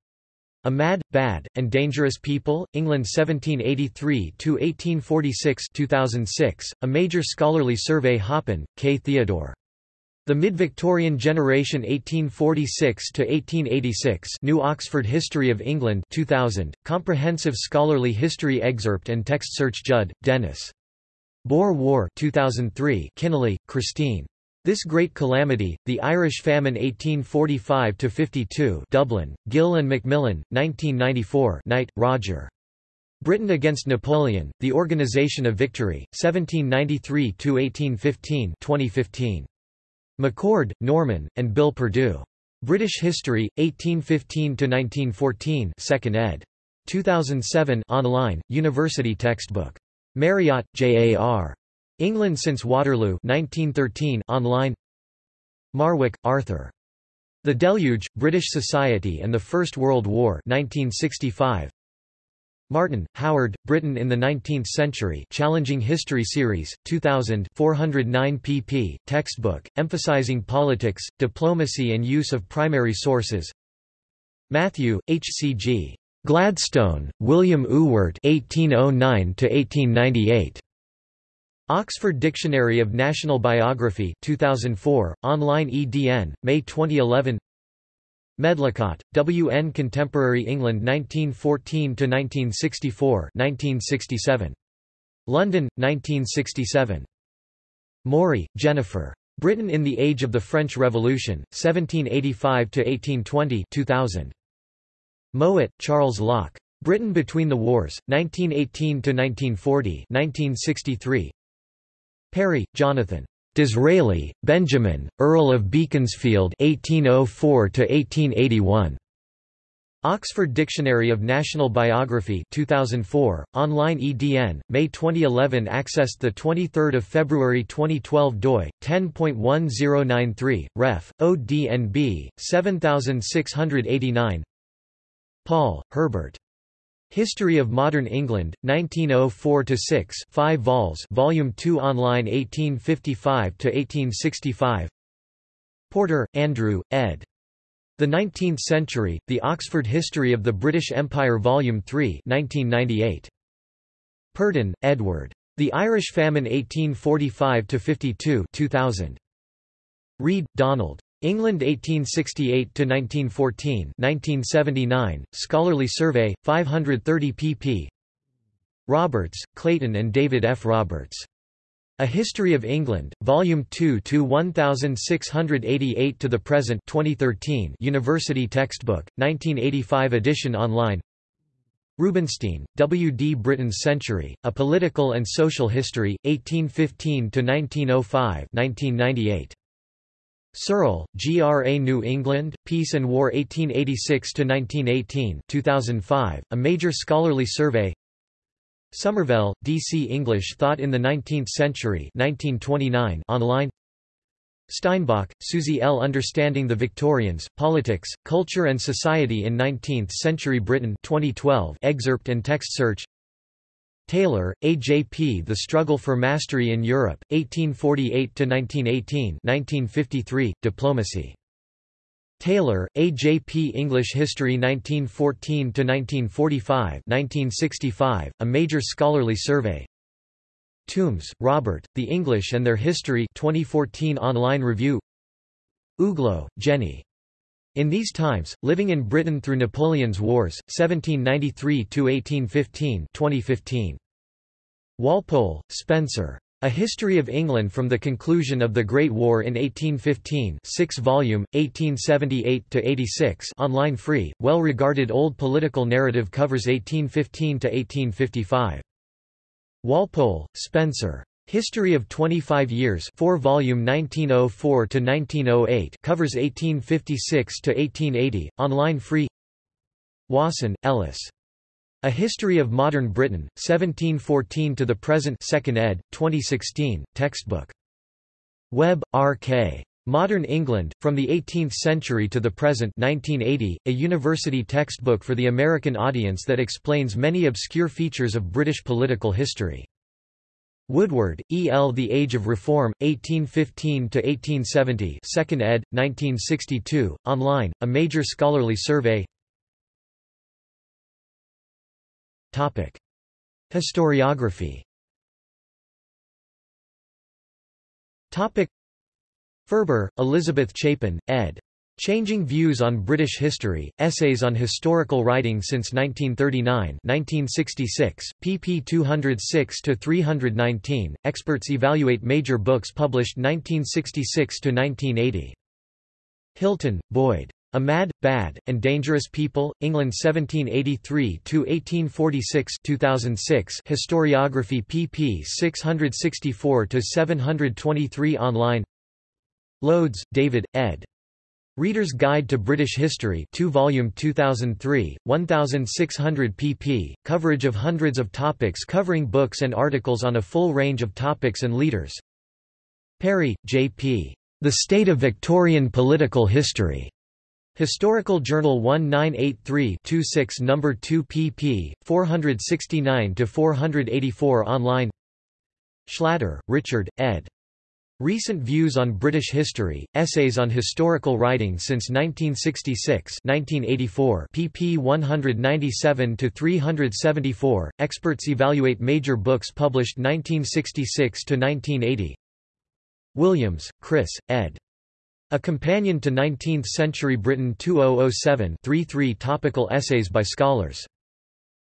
A Mad, Bad, and Dangerous People, England 1783–1846 2006, a major scholarly survey Hoppen, K. Theodore. The Mid-Victorian Generation 1846–1886 New Oxford History of England 2000, Comprehensive Scholarly History Excerpt and Text Search Judd, Dennis. Boer War 2003 Kinealy, Christine. This Great Calamity, The Irish Famine 1845–52 Dublin, Gill and Macmillan, 1994 Knight, Roger. Britain against Napoleon, The Organisation of Victory, 1793–1815 2015. McCord, Norman, and Bill Purdue. British History, 1815–1914 2nd ed. 2007 online, University textbook. Marriott, J.A.R. England since Waterloo 1913 online Marwick, Arthur. The Deluge, British Society and the First World War 1965. Martin, Howard, Britain in the Nineteenth Century Challenging History Series, 2000 409 pp. Textbook, emphasizing politics, diplomacy and use of primary sources Matthew, H. C. G. Gladstone, William Ewart 1809–1898. Oxford Dictionary of National Biography 2004, online EDN, May 2011 Medlicott, W. N. Contemporary England 1914–1964 1967. London, 1967. Mori, Jennifer. Britain in the Age of the French Revolution, 1785–1820 2000. Mowat, Charles Locke. Britain Between the Wars, 1918–1940 1963. Parry, Jonathan. Disraeli, Benjamin, Earl of Beaconsfield 1804–1881. Oxford Dictionary of National Biography 2004, online EDN, May 2011 accessed 23 February 2012 doi, 10.1093, ref, ODNB, 7689 Paul, Herbert. History of Modern England, 1904–6 5 vols Volume 2 online 1855–1865 Porter, Andrew, ed. The Nineteenth Century, The Oxford History of the British Empire Volume 3 1998. Purdon, Edward. The Irish Famine 1845–52 2000. Read, Donald. England 1868 to 1914, 1979, Scholarly Survey, 530 pp. Roberts, Clayton and David F. Roberts. A History of England, Volume 2 to 1688 to the present 2013 University Textbook, 1985 edition online Rubinstein, W. D. Britain's Century, A Political and Social History, 1815–1905 1998. Searle, G. R. A. New England, Peace and War 1886–1918 2005, a major scholarly survey Somerville, D. C. English Thought in the Nineteenth Century 1929 online Steinbach, Susie L. Understanding the Victorians, Politics, Culture and Society in Nineteenth-Century Britain 2012 excerpt and text search Taylor, A. J. P. The Struggle for Mastery in Europe, 1848–1918 1953, Diplomacy. Taylor, A. J. P. English History 1914–1945 1965, a major scholarly survey Tombs, Robert, The English and Their History 2014 online review Uglow, Jenny. In These Times, Living in Britain Through Napoleon's Wars, 1793–1815 2015. Walpole, Spencer. A History of England from the Conclusion of the Great War in 1815 6 volume, 1878–86 online free, well-regarded old political narrative covers 1815–1855. Walpole, Spencer. History of 25 Years 4 volume 1904–1908 covers 1856–1880, online free Wasson, Ellis. A History of Modern Britain, 1714 to the Present 2nd ed., 2016, textbook. Webb, R. K. Modern England, From the Eighteenth Century to the Present 1980, a university textbook for the American audience that explains many obscure features of British political history. Woodward, E. L. The Age of Reform, 1815–1870 2nd ed., 1962, online, a major scholarly survey Topic. Historiography Topic. Furber, Elizabeth Chapin, ed. Changing Views on British History, Essays on Historical Writing since 1939 1966, pp 206–319, experts evaluate major books published 1966–1980. Hilton, Boyd. A Mad, Bad, and Dangerous People, England 1783–1846 2006 Historiography pp 664–723 online Loades, David, ed. Reader's Guide to British History 2 volume 2003, 1600 pp, coverage of hundreds of topics covering books and articles on a full range of topics and leaders Parry, J. P. The State of Victorian Political History. Historical Journal 1983-26 No. 2 pp. 469–484 online Schlatter, Richard, ed. Recent Views on British History, Essays on Historical Writing since 1966 1984 pp 197–374, experts evaluate major books published 1966–1980 Williams, Chris, ed. A Companion to Nineteenth-Century Britain 2007 33 topical essays by scholars.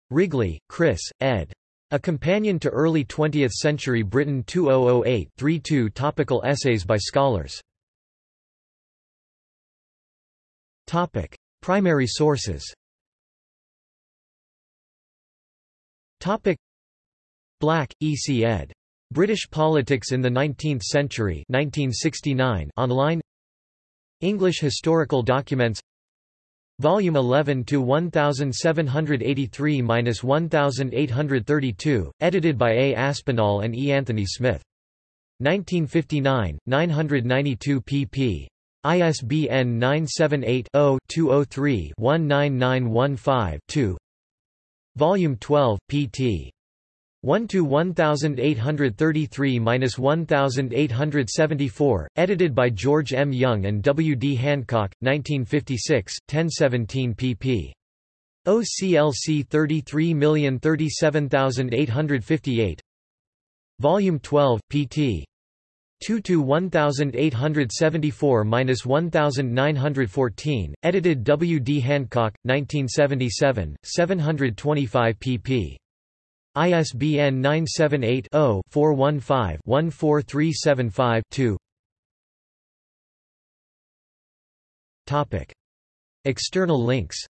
Wrigley, Chris, ed. A Companion to Early Twentieth-Century Britain 2008 32 topical essays by scholars. Topic: Primary sources. Topic: Black, E. C. ed. British Politics in the Nineteenth Century 1969 online English Historical Documents Volume 11 to 1783-1832, edited by A. Aspinall and E. Anthony Smith. 1959, 992 pp. ISBN 978-0-203-19915-2 Volume 12, pt. 1 to 1833-1874, edited by George M. Young and W. D. Hancock, 1956, 1017 pp. OCLC 33037858 Volume 12, pt. 2 to 1874-1914, edited W. D. Hancock, 1977, 725 pp. ISBN 978-0-415-14375-2 External links.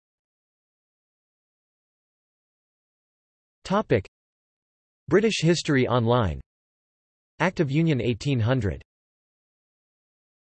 British History Online. Act of Union 1800